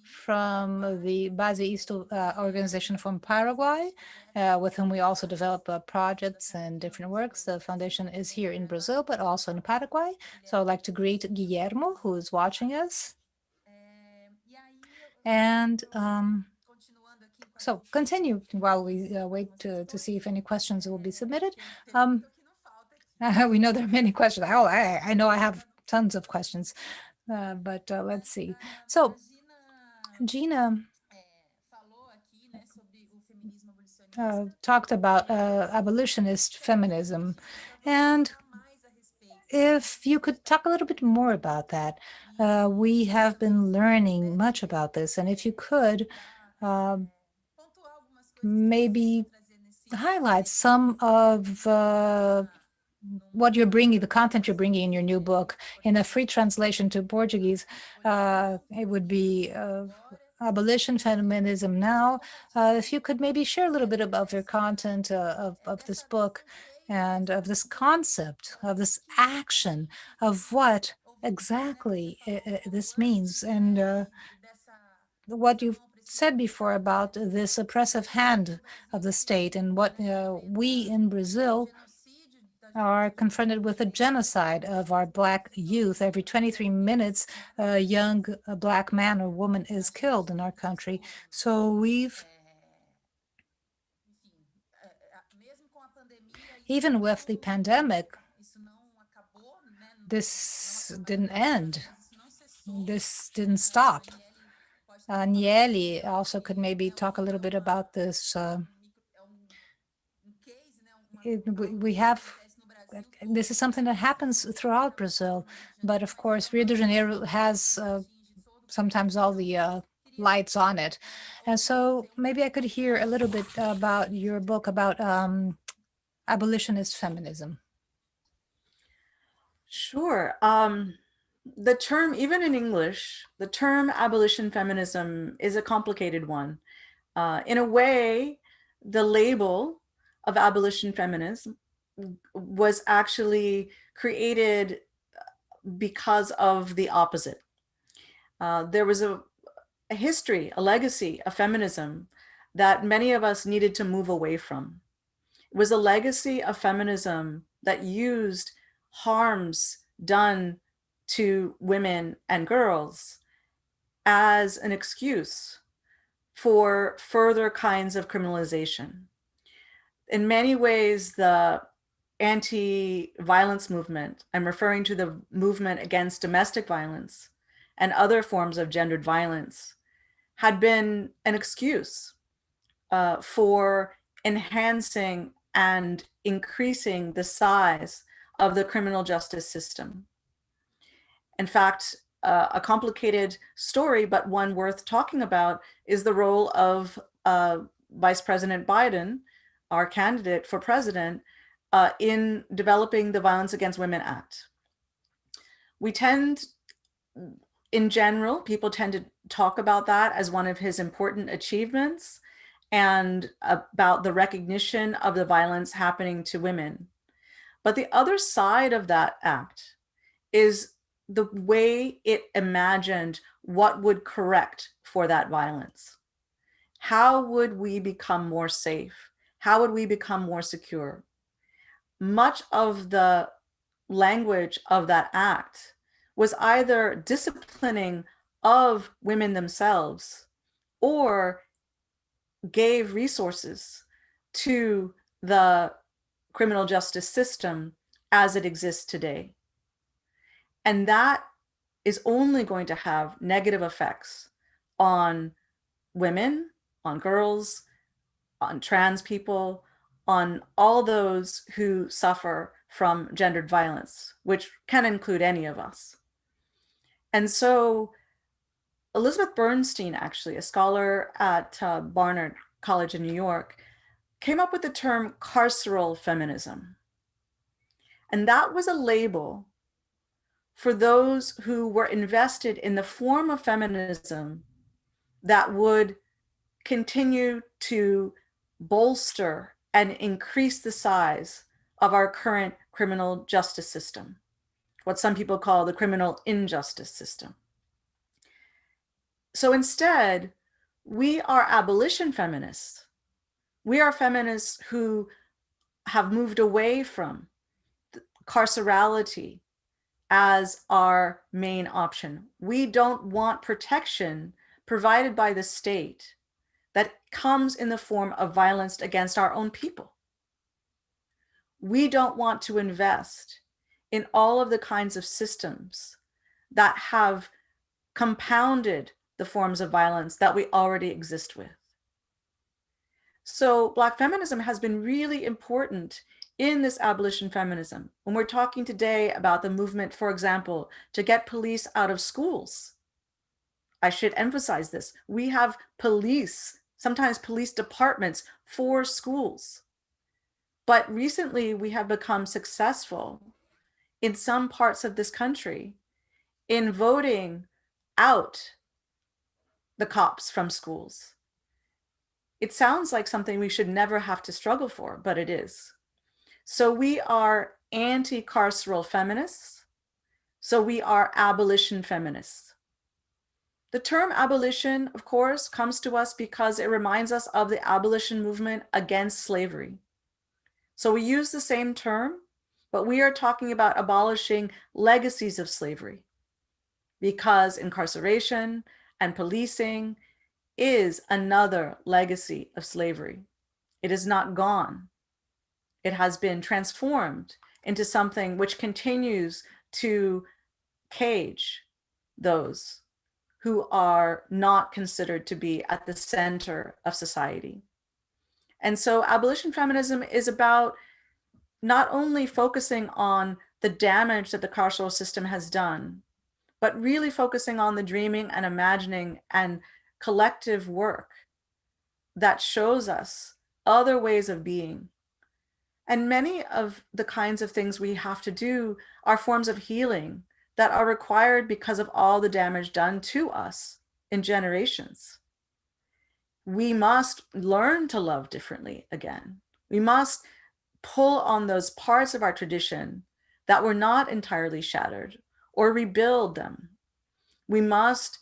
from the Base Isto uh, organization from Paraguay, uh, with whom we also develop uh, projects and different works. The foundation is here in Brazil, but also in Paraguay. So I'd like to greet Guillermo, who is watching us. And um, so continue while we uh, wait to, to see if any questions will be submitted. Um, we know there are many questions. Oh, I, I know I have tons of questions, uh, but uh, let's see. So Gina uh, talked about uh, abolitionist feminism. And if you could talk a little bit more about that. Uh, we have been learning much about this. And if you could, um, maybe highlight some of uh, what you're bringing, the content you're bringing in your new book, in a free translation to Portuguese, uh, it would be uh, Abolition Feminism Now. Uh, if you could maybe share a little bit about your content uh, of, of this book and of this concept, of this action, of what exactly uh, this means and uh, what you've said before about this oppressive hand of the state and what we in Brazil are confronted with a genocide of our Black youth. Every 23 minutes, a young Black man or woman is killed in our country. So we've, even with the pandemic, this didn't end. This didn't stop. Uh, Nieli also could maybe talk a little bit about this. Uh, it, we have this is something that happens throughout Brazil, but of course Rio de Janeiro has uh, sometimes all the uh, lights on it. And so maybe I could hear a little bit about your book about um, abolitionist feminism. Sure. Um, the term, even in English, the term abolition feminism is a complicated one. Uh, in a way, the label of abolition feminism was actually created because of the opposite. Uh, there was a, a history, a legacy of feminism that many of us needed to move away from. It was a legacy of feminism that used harms done to women and girls as an excuse for further kinds of criminalization. In many ways, the anti-violence movement, I'm referring to the movement against domestic violence and other forms of gendered violence, had been an excuse uh, for enhancing and increasing the size of the criminal justice system. In fact, uh, a complicated story, but one worth talking about is the role of uh, Vice President Biden, our candidate for president, uh, in developing the Violence Against Women Act. We tend, in general, people tend to talk about that as one of his important achievements and about the recognition of the violence happening to women. But the other side of that act is the way it imagined what would correct for that violence. How would we become more safe? How would we become more secure? Much of the language of that act was either disciplining of women themselves or gave resources to the criminal justice system as it exists today. And that is only going to have negative effects on women, on girls, on trans people, on all those who suffer from gendered violence, which can include any of us. And so Elizabeth Bernstein, actually, a scholar at uh, Barnard College in New York, came up with the term carceral feminism. And that was a label for those who were invested in the form of feminism that would continue to bolster and increase the size of our current criminal justice system, what some people call the criminal injustice system. So instead, we are abolition feminists. We are feminists who have moved away from carcerality, as our main option. We don't want protection provided by the state comes in the form of violence against our own people. We don't want to invest in all of the kinds of systems that have compounded the forms of violence that we already exist with. So Black feminism has been really important in this abolition feminism, when we're talking today about the movement, for example, to get police out of schools, I should emphasize this. We have police, sometimes police departments for schools. But recently we have become successful in some parts of this country in voting out the cops from schools. It sounds like something we should never have to struggle for, but it is. So we are anti-carceral feminists. So we are abolition feminists. The term abolition, of course, comes to us because it reminds us of the abolition movement against slavery. So we use the same term, but we are talking about abolishing legacies of slavery because incarceration and policing is another legacy of slavery. It is not gone. It has been transformed into something which continues to cage those who are not considered to be at the center of society. And so abolition feminism is about not only focusing on the damage that the carceral system has done, but really focusing on the dreaming and imagining and collective work that shows us other ways of being. And many of the kinds of things we have to do are forms of healing that are required because of all the damage done to us in generations. We must learn to love differently again. We must pull on those parts of our tradition that were not entirely shattered or rebuild them. We must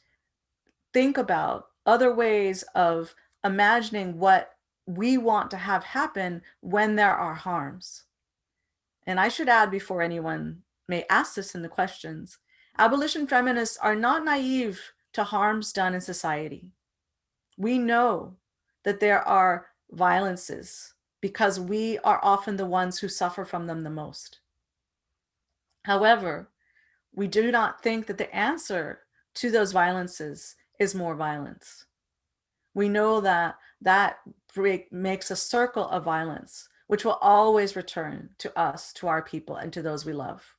think about other ways of imagining what we want to have happen when there are harms. And I should add before anyone may ask this in the questions, abolition feminists are not naive to harms done in society. We know that there are violences because we are often the ones who suffer from them the most. However, we do not think that the answer to those violences is more violence. We know that that break makes a circle of violence, which will always return to us, to our people, and to those we love.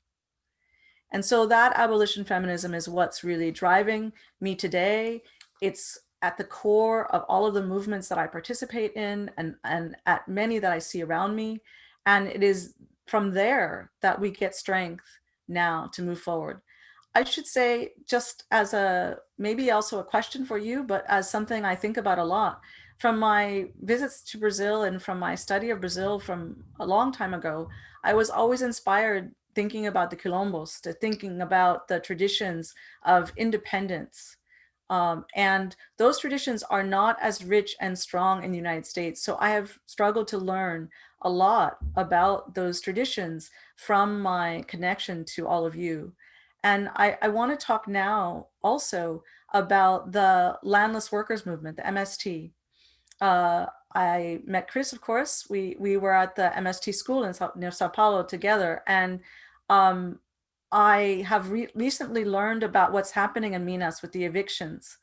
And so that abolition feminism is what's really driving me today. It's at the core of all of the movements that I participate in and, and at many that I see around me. And it is from there that we get strength now to move forward. I should say just as a, maybe also a question for you, but as something I think about a lot from my visits to Brazil and from my study of Brazil from a long time ago, I was always inspired thinking about the quilombos, to thinking about the traditions of independence. Um, and those traditions are not as rich and strong in the United States. So I have struggled to learn a lot about those traditions from my connection to all of you. And I, I want to talk now also about the landless workers movement, the MST. Uh, I met Chris, of course. We we were at the MST school in near Sao Paulo together, and um, I have re recently learned about what's happening in Minas with the evictions.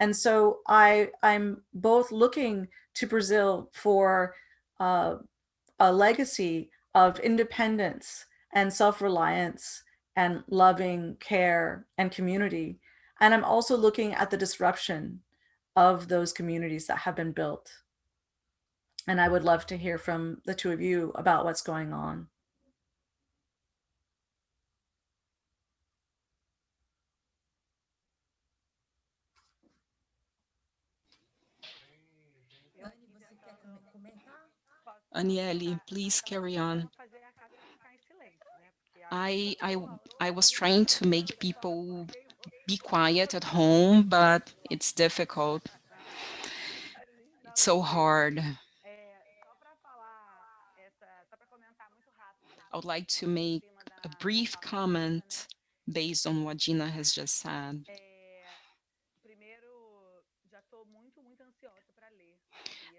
And so I, I'm both looking to Brazil for uh, a legacy of independence and self-reliance and loving care and community. And I'm also looking at the disruption of those communities that have been built. And I would love to hear from the two of you about what's going on. Anielle, please carry on. I, I, I was trying to make people be quiet at home, but it's difficult. It's so hard. I would like to make a brief comment based on what Gina has just said.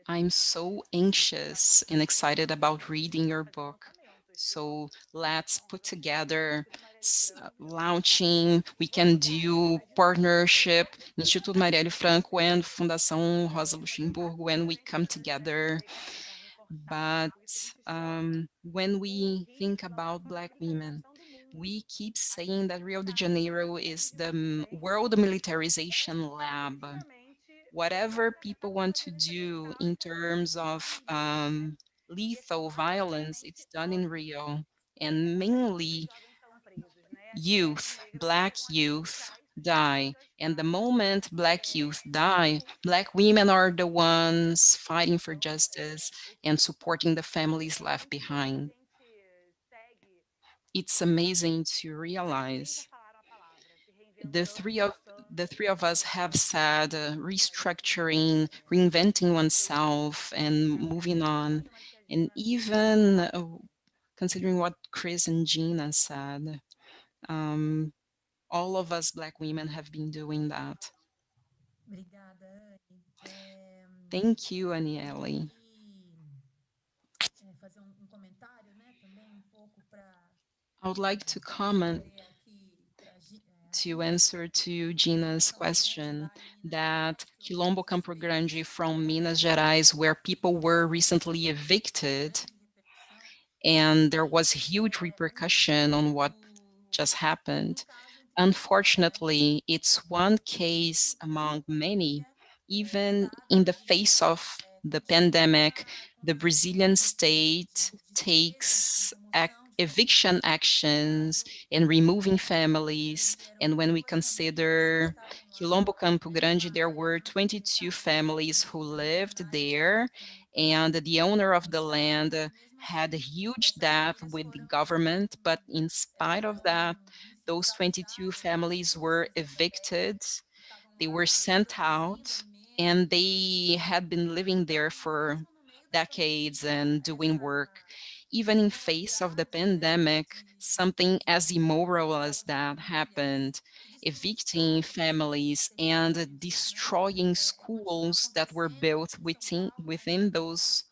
I'm so anxious and excited about reading your book. So let's put together uh, launching, we can do partnership, Instituto Marielle Franco and Fundação Rosa Luxemburgo when we come together. But um, when we think about Black women, we keep saying that Rio de Janeiro is the world militarization lab whatever people want to do in terms of um, lethal violence, it's done in Rio. And mainly youth, Black youth die. And the moment Black youth die, Black women are the ones fighting for justice and supporting the families left behind. It's amazing to realize the three of the three of us have said uh, restructuring, reinventing oneself and moving on. And even uh, considering what Chris and Gina said, um, all of us Black women have been doing that. Thank you, Anielle. I would like to comment to answer to Gina's question that Quilombo Campo Grande from Minas Gerais, where people were recently evicted, and there was huge repercussion on what just happened. Unfortunately, it's one case among many, even in the face of the pandemic, the Brazilian state takes eviction actions and removing families. And when we consider Quilombo Campo Grande, there were 22 families who lived there and the owner of the land had a huge debt with the government, but in spite of that, those 22 families were evicted, they were sent out, and they had been living there for decades and doing work even in face of the pandemic, something as immoral as that happened, evicting families and destroying schools that were built within, within those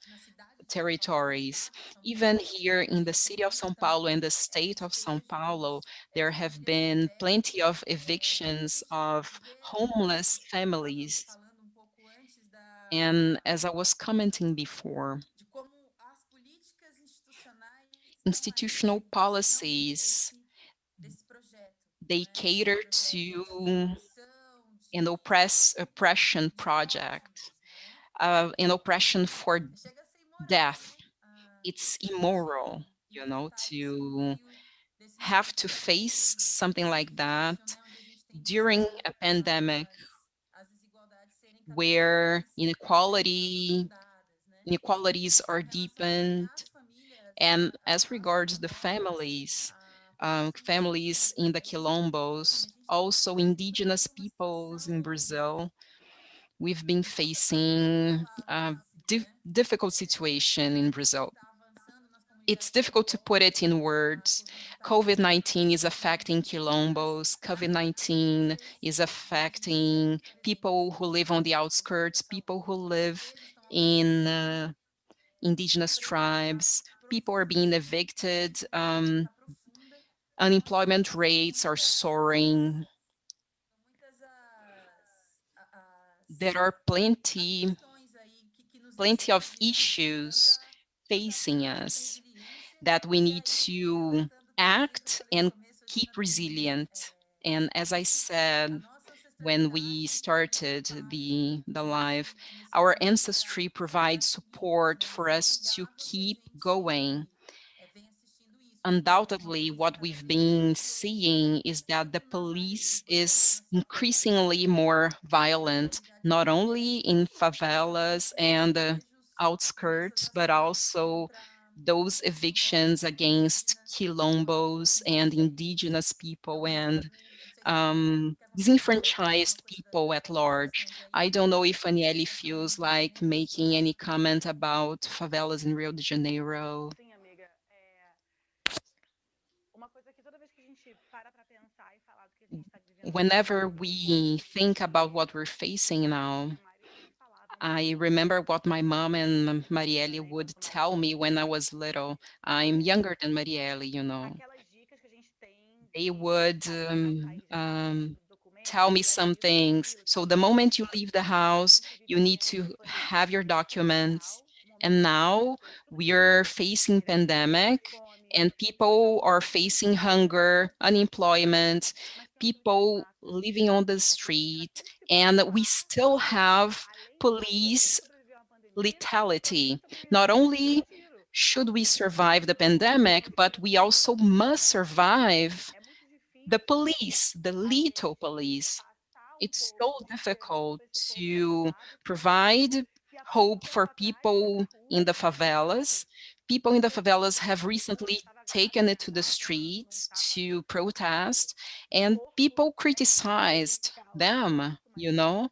territories. Even here in the city of São Paulo and the state of São Paulo, there have been plenty of evictions of homeless families. And as I was commenting before, institutional policies, they cater to an oppress, oppression project, uh, an oppression for death. It's immoral, you know, to have to face something like that during a pandemic where inequality inequalities are deepened and as regards the families, um, families in the Quilombos, also indigenous peoples in Brazil, we've been facing a di difficult situation in Brazil. It's difficult to put it in words. COVID-19 is affecting Quilombos. COVID-19 is affecting people who live on the outskirts, people who live in uh, indigenous tribes, people are being evicted, um, unemployment rates are soaring. There are plenty, plenty of issues facing us that we need to act and keep resilient. And as I said, when we started the, the live. Our ancestry provides support for us to keep going. Undoubtedly, what we've been seeing is that the police is increasingly more violent, not only in favelas and uh, outskirts, but also those evictions against quilombos and indigenous people and um, disenfranchised people at large. I don't know if Anielle feels like making any comment about favelas in Rio de Janeiro. Whenever we think about what we're facing now, I remember what my mom and Marielle would tell me when I was little. I'm younger than Marielle, you know they would um, um, tell me some things. So the moment you leave the house, you need to have your documents. And now we are facing pandemic and people are facing hunger, unemployment, people living on the street, and we still have police lethality. Not only should we survive the pandemic, but we also must survive the police, the lethal police, it's so difficult to provide hope for people in the favelas. People in the favelas have recently taken it to the streets to protest and people criticized them, you know.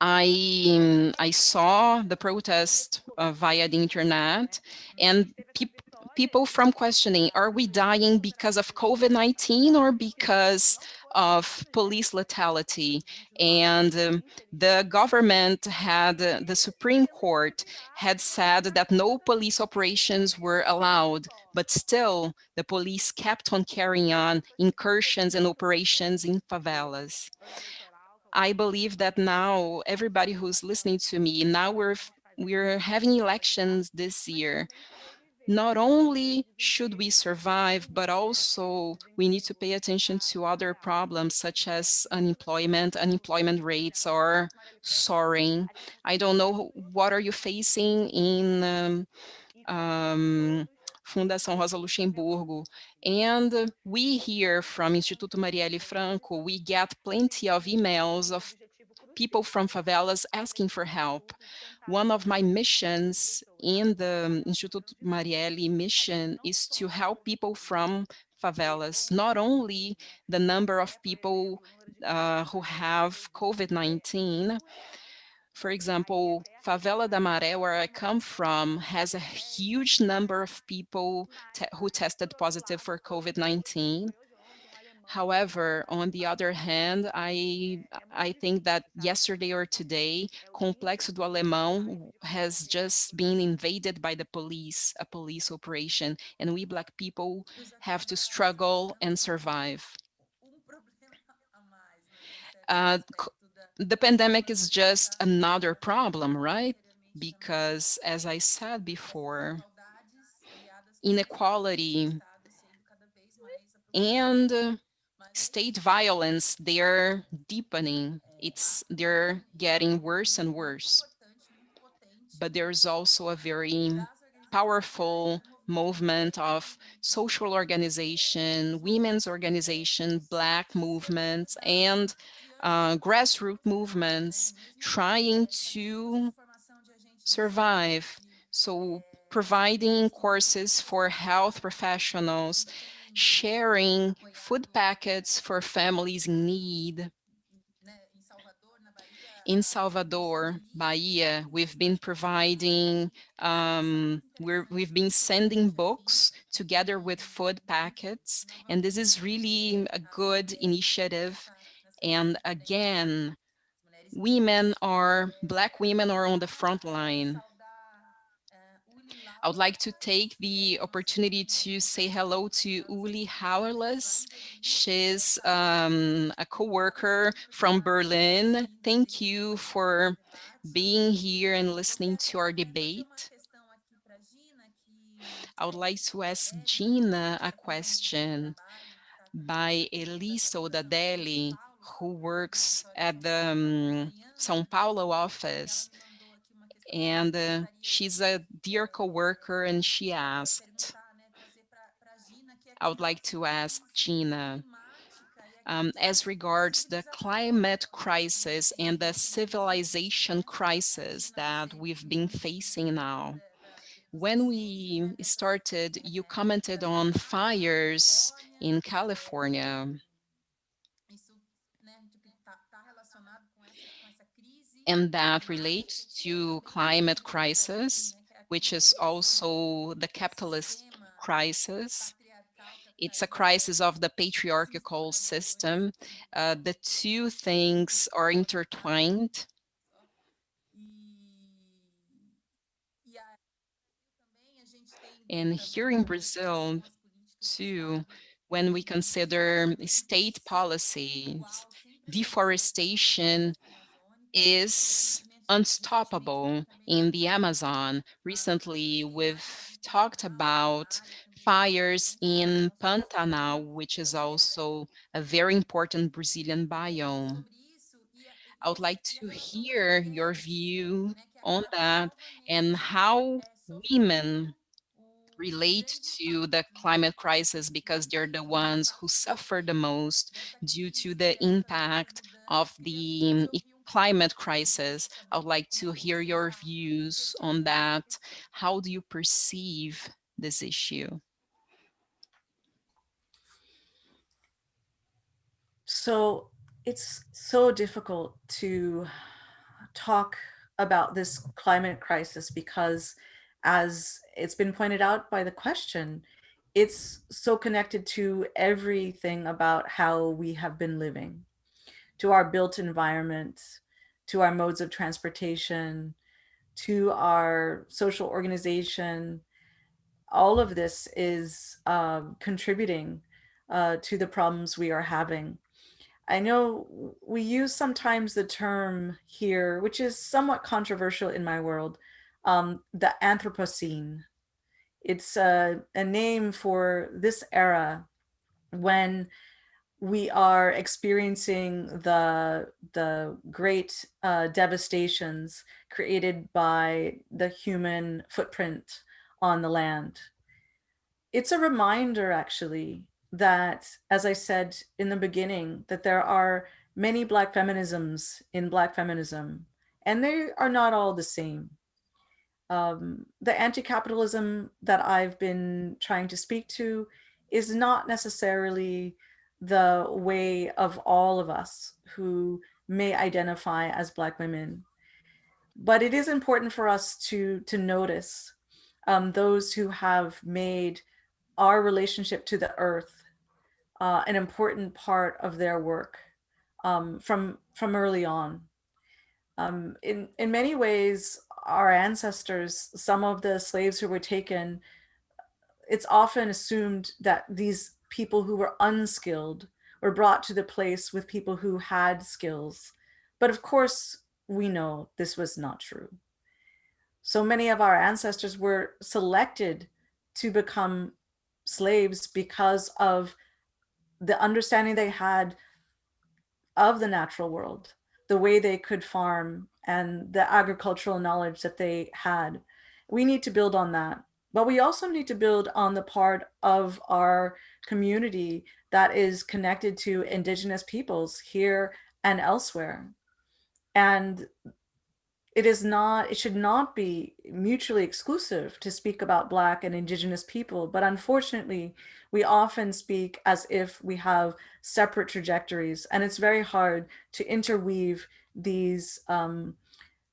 I I saw the protest uh, via the internet, and peop people from questioning: Are we dying because of COVID-19 or because of police lethality? And um, the government had uh, the Supreme Court had said that no police operations were allowed, but still the police kept on carrying on incursions and operations in favelas. I believe that now everybody who's listening to me, now we're we're having elections this year. Not only should we survive, but also we need to pay attention to other problems such as unemployment. Unemployment rates are soaring. I don't know what are you facing in um, um, Fundação Rosa Luxemburgo. And we hear from Instituto Marielle Franco, we get plenty of emails of people from favelas asking for help. One of my missions in the Instituto Marielle mission is to help people from favelas, not only the number of people uh, who have COVID-19, for example, Favela da Maré, where I come from, has a huge number of people te who tested positive for COVID-19. However, on the other hand, I, I think that yesterday or today, Complexo do Alemão has just been invaded by the police, a police operation, and we Black people have to struggle and survive. Uh, the pandemic is just another problem, right? Because as I said before, inequality and state violence, they're deepening. It's they're getting worse and worse. But there's also a very powerful movement of social organization, women's organization, black movements, and uh, grassroots movements trying to survive. So providing courses for health professionals, sharing food packets for families in need. In Salvador, Bahia, we've been providing, um, we're, we've been sending books together with food packets, and this is really a good initiative and again, women are, Black women are on the front line. I would like to take the opportunity to say hello to Uli Hauerles. She's um, a co-worker from Berlin. Thank you for being here and listening to our debate. I would like to ask Gina a question by Elisa Odadelli who works at the um, São Paulo office. And uh, she's a dear co-worker and she asked, I would like to ask Gina, um, as regards the climate crisis and the civilization crisis that we've been facing now. When we started, you commented on fires in California. And that relates to climate crisis, which is also the capitalist crisis. It's a crisis of the patriarchal system. Uh, the two things are intertwined. And here in Brazil, too, when we consider state policies, deforestation is unstoppable in the Amazon. Recently, we've talked about fires in Pantanal, which is also a very important Brazilian biome. I would like to hear your view on that and how women relate to the climate crisis because they're the ones who suffer the most due to the impact of the climate crisis. I would like to hear your views on that. How do you perceive this issue? So it's so difficult to talk about this climate crisis because as it's been pointed out by the question, it's so connected to everything about how we have been living, to our built environment, to our modes of transportation, to our social organization. All of this is um, contributing uh, to the problems we are having. I know we use sometimes the term here, which is somewhat controversial in my world, um, the Anthropocene. It's a, a name for this era when we are experiencing the, the great uh, devastations created by the human footprint on the land. It's a reminder actually that, as I said in the beginning, that there are many Black feminisms in Black feminism, and they are not all the same. Um, the anti-capitalism that I've been trying to speak to is not necessarily the way of all of us who may identify as Black women. But it is important for us to, to notice um, those who have made our relationship to the earth uh, an important part of their work um, from, from early on. Um, in, in many ways, our ancestors, some of the slaves who were taken, it's often assumed that these people who were unskilled were brought to the place with people who had skills. But of course, we know this was not true. So many of our ancestors were selected to become slaves because of the understanding they had of the natural world, the way they could farm and the agricultural knowledge that they had. We need to build on that. But we also need to build on the part of our community that is connected to indigenous peoples here and elsewhere. And it is not, it should not be mutually exclusive to speak about Black and Indigenous people, but unfortunately, we often speak as if we have separate trajectories, and it's very hard to interweave these um,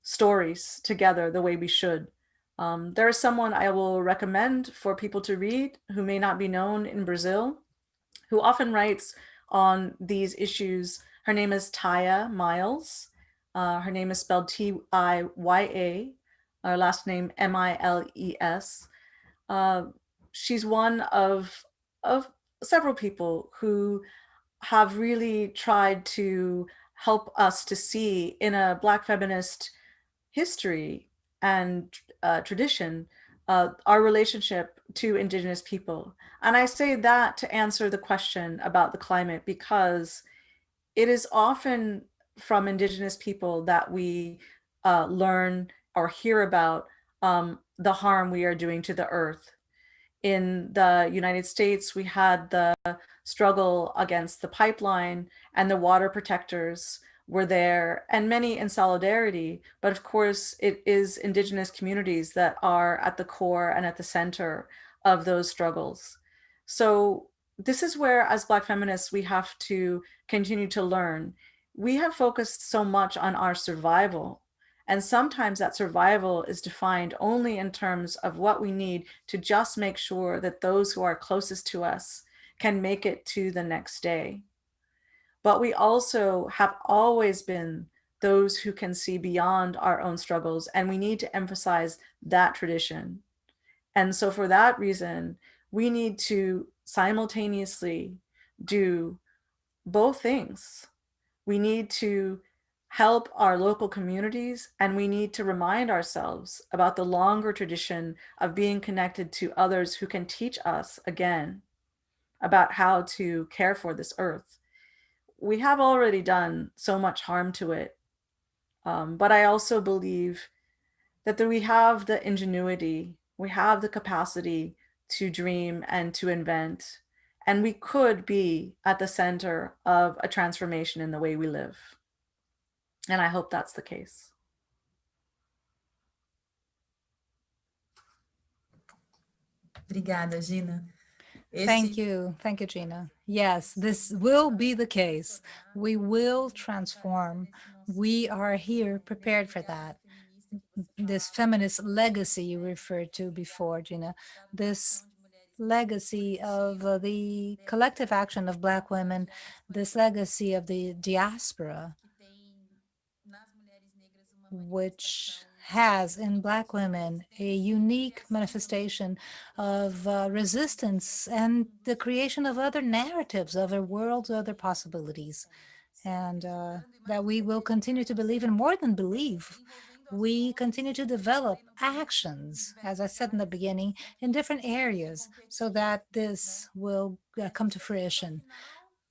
stories together the way we should. Um, there is someone I will recommend for people to read who may not be known in Brazil, who often writes on these issues. Her name is Tiya Miles. Uh, her name is spelled T-I-Y-A, her last name M-I-L-E-S. Uh, she's one of, of several people who have really tried to help us to see in a Black feminist history and uh, tradition uh, our relationship to Indigenous people. And I say that to answer the question about the climate because it is often from indigenous people that we uh, learn or hear about um, the harm we are doing to the earth. In the United States, we had the struggle against the pipeline and the water protectors were there and many in solidarity. But of course, it is indigenous communities that are at the core and at the center of those struggles. So this is where as Black feminists, we have to continue to learn we have focused so much on our survival. And sometimes that survival is defined only in terms of what we need to just make sure that those who are closest to us can make it to the next day. But we also have always been those who can see beyond our own struggles and we need to emphasize that tradition. And so for that reason, we need to simultaneously do both things we need to help our local communities and we need to remind ourselves about the longer tradition of being connected to others who can teach us again about how to care for this earth. We have already done so much harm to it, um, but I also believe that we have the ingenuity, we have the capacity to dream and to invent and we could be at the center of a transformation in the way we live. And I hope that's the case. Obrigada, Gina. Esse, Thank you. Thank you, Gina. Yes, this will be the case. We will transform. We are here prepared for that. This feminist legacy you referred to before, Gina, this legacy of uh, the collective action of Black women, this legacy of the diaspora, que tem nas mulheres negras uma which has in Black women a unique manifestation of uh, resistance and the creation of other narratives, other worlds, other possibilities. And uh, that we will continue to believe in more than believe. We continue to develop actions, as I said in the beginning, in different areas so that this will uh, come to fruition.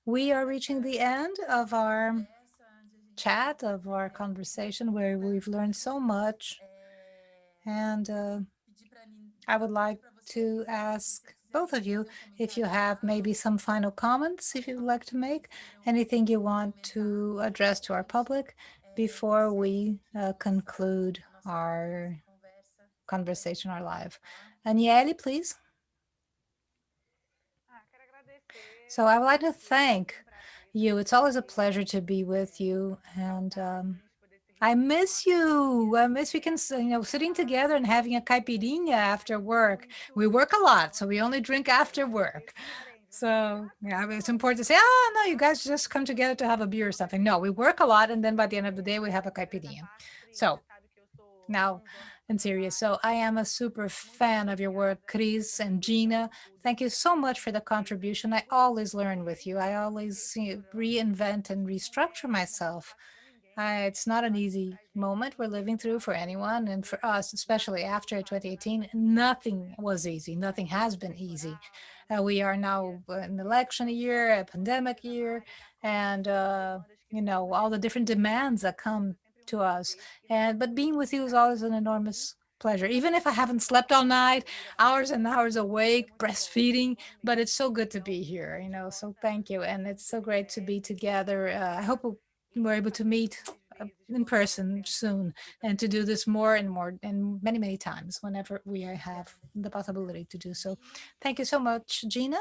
We are reaching the end of our chat, of our conversation, where we've learned so much. And uh, pedir para mim I would like to ask both of you if you have maybe some final comments, if you would like to make, anything you want to address to our public before we uh, conclude our conversation, our live. Anielle, please. So I would like to thank you. It's always a pleasure to be with you. And um, I miss you. I miss we can, you know, sitting together and having a caipirinha after work. We work a lot, so we only drink after work. So yeah, it's important to say, oh, no, you guys just come together to have a beer or something. No, we work a lot. And then by the end of the day, we have a caipirinha. So now and serious. So I am a super fan of your work, Chris and Gina. Thank you so much for the contribution. I always learn with you. I always reinvent and restructure myself. I, it's not an easy moment we're living through for anyone. And for us, especially after 2018, nothing was easy. Nothing has been easy. Uh, we are now an election year, a pandemic year, and, uh, you know, all the different demands that come to us. And but being with you is always an enormous pleasure. Even if I haven't slept all night, hours and hours awake, breastfeeding, but it's so good to be here, you know. So thank you, and it's so great to be together. Uh, I hope we're able to meet uh, in person soon and to do this more and more and many many times whenever we have the possibility to do so. Thank you so much, Gina.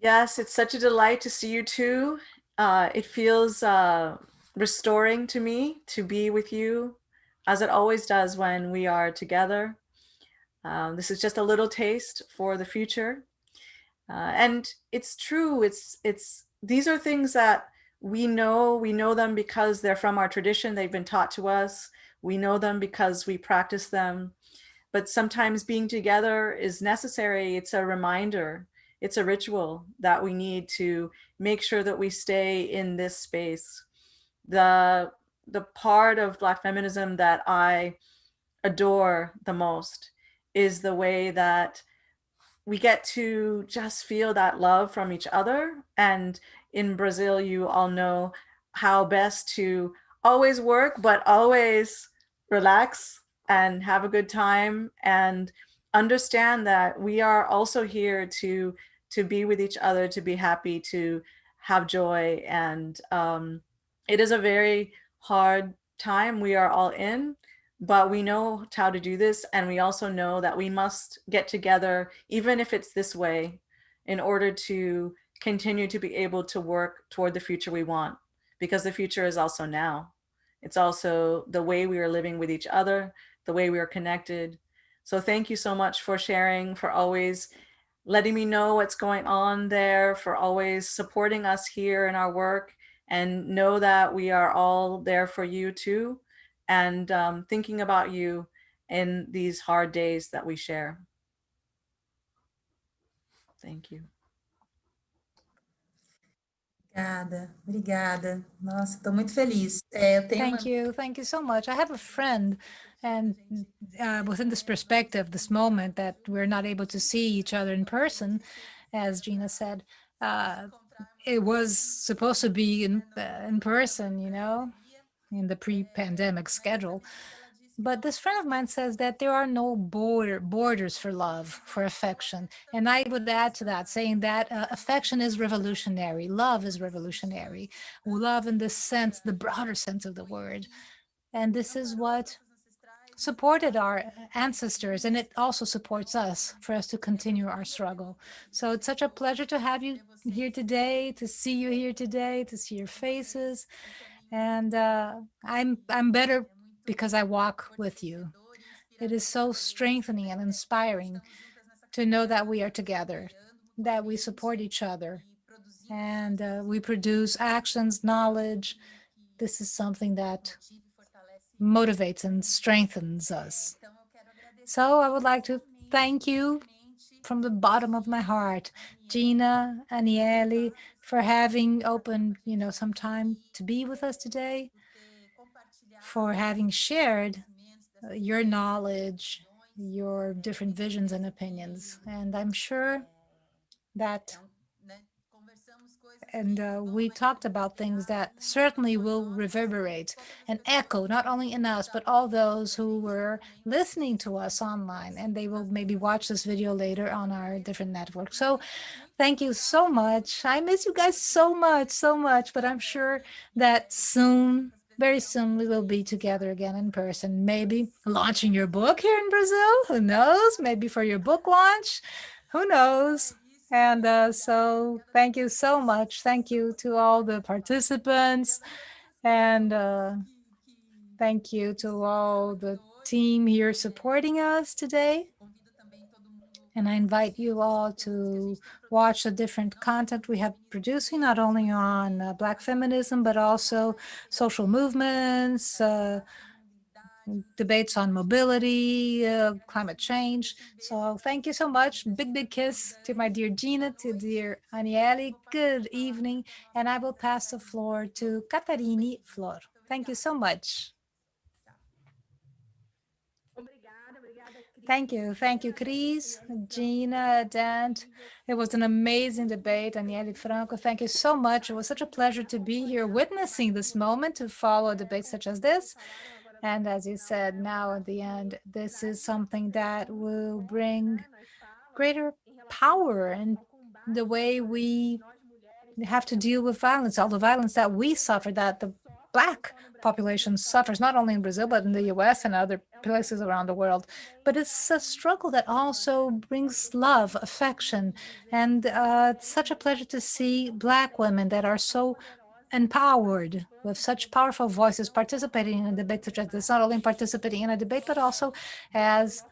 Yes, it's such a delight to see you too. Uh, it feels uh, restoring to me to be with you, as it always does when we are together. Um, this is just a little taste for the future, uh, and it's true. It's it's these are things that we know. We know them because they're from our tradition. They've been taught to us. We know them because we practice them. But sometimes being together is necessary. It's a reminder it's a ritual that we need to make sure that we stay in this space. The, the part of Black feminism that I adore the most is the way that we get to just feel that love from each other. And in Brazil, you all know how best to always work, but always relax and have a good time and understand that we are also here to to be with each other, to be happy, to have joy. And um, it is a very hard time we are all in, but we know how to do this. And we also know that we must get together, even if it's this way, in order to continue to be able to work toward the future we want, because the future is also now. It's also the way we are living with each other, the way we are connected. So thank you so much for sharing, for always letting me know what's going on there, for always supporting us here in our work and know that we are all there for you too and um, thinking about you in these hard days that we share. Thank you. Obrigada, obrigada. Nossa, estou muito feliz. É, eu tenho Thank uma... you. Thank you so much. I have a friend and uh, within this perspective, this moment that we're not able to see each other in person, as Gina said, uh, it was supposed to be in, uh, in person, you know, in the pre-pandemic schedule. But this friend of mine says that there are no border borders for love, for affection. And I would add to that, saying that uh, affection is revolutionary, love is revolutionary. Love in the sense, the broader sense of the word. And this is what supported our ancestors and it also supports us for us to continue our struggle. So it's such a pleasure to have you here today, to see you here today, to see your faces. And uh, I'm, I'm better because I walk with you. It is so strengthening and inspiring to know that we are together, that we support each other, and uh, we produce actions, knowledge. This is something that motivates and strengthens us. So I would like to thank you from the bottom of my heart, Gina, Anielle, for having opened, you know, some time to be with us today, for having shared uh, your knowledge, your different visions and opinions. And I'm sure that and uh, we talked about things that certainly will reverberate and echo not only in us but all those who were listening to us online and they will maybe watch this video later on our different networks so thank you so much. I miss you guys so much so much but i'm sure that soon very soon we will be together again in person maybe launching your book here in brazil. Who knows? Maybe for your book launch. Who knows and uh, so thank you so much. Thank you to all the participants. And uh, thank you to all the team here supporting us today. And I invite you all to watch the different content we have producing, not only on uh, Black feminism, but also social movements, uh, debates on mobility, uh, climate change. So thank you so much. Big, big kiss to my dear Gina, to dear Anielle. Good evening. And I will pass the floor to Catarini Flor. Thank you so much. Thank you. Thank you, Chris, Gina, Dant. It was an amazing debate. Anielle Franco, thank you so much. It was such a pleasure to be here witnessing this moment, to follow debates such as this. And as you said, now at the end, this is something that will bring greater power in the way we have to deal with violence, all the violence that we suffer, that the Black population suffers, not only in Brazil, but in the US and other places around the world. But it's a struggle that also brings love, affection. And uh, it's such a pleasure to see Black women that are so empowered with such powerful voices participating in a debate such as this, not only participating in a debate, but also as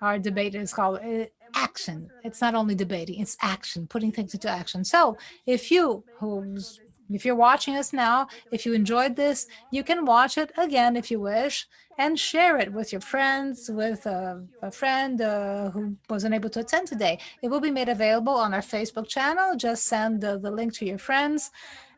our debate is called uh, action. It's not only debating, it's action, putting things into action. So if you, who's, if you're watching us now, if you enjoyed this, you can watch it again if you wish and share it with your friends, with a, a friend uh, who wasn't able to attend today. It will be made available on our Facebook channel. Just send the, the link to your friends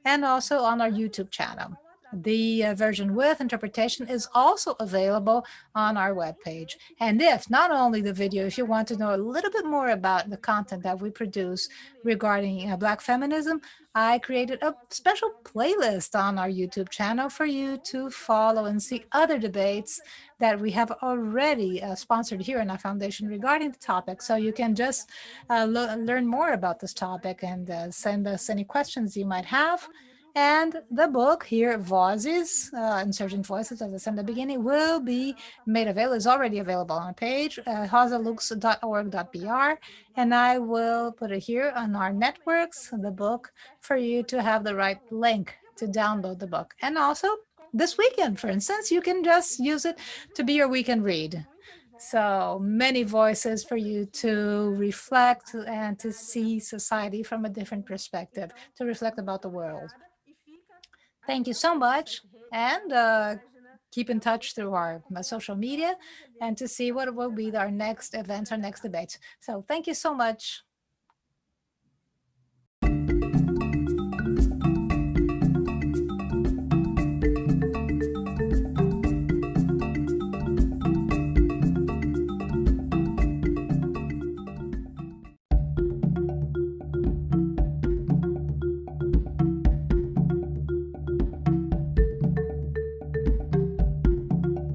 and also on our YouTube channel. The uh, version with interpretation is also available on our webpage. And if not only the video, if you want to know a little bit more about the content that we produce regarding uh, Black feminism, I created a special playlist on our YouTube channel for you to follow and see other debates that we have already uh, sponsored here in our foundation regarding the topic. So you can just uh, learn more about this topic and uh, send us any questions you might have. And the book here, Voices, uh, Insurgent Voices, as I said in the beginning, will be made available, is already available on our page, uh, rosalux.org.br. And I will put it here on our networks, the book, for you to have the right link to download the book. And also this weekend, for instance, you can just use it to be your weekend read. So many voices for you to reflect and to see society from a different perspective, to reflect about the world. Thank you so much. And uh, keep in touch through our social media and to see what will be our next events, our next debates. So thank you so much.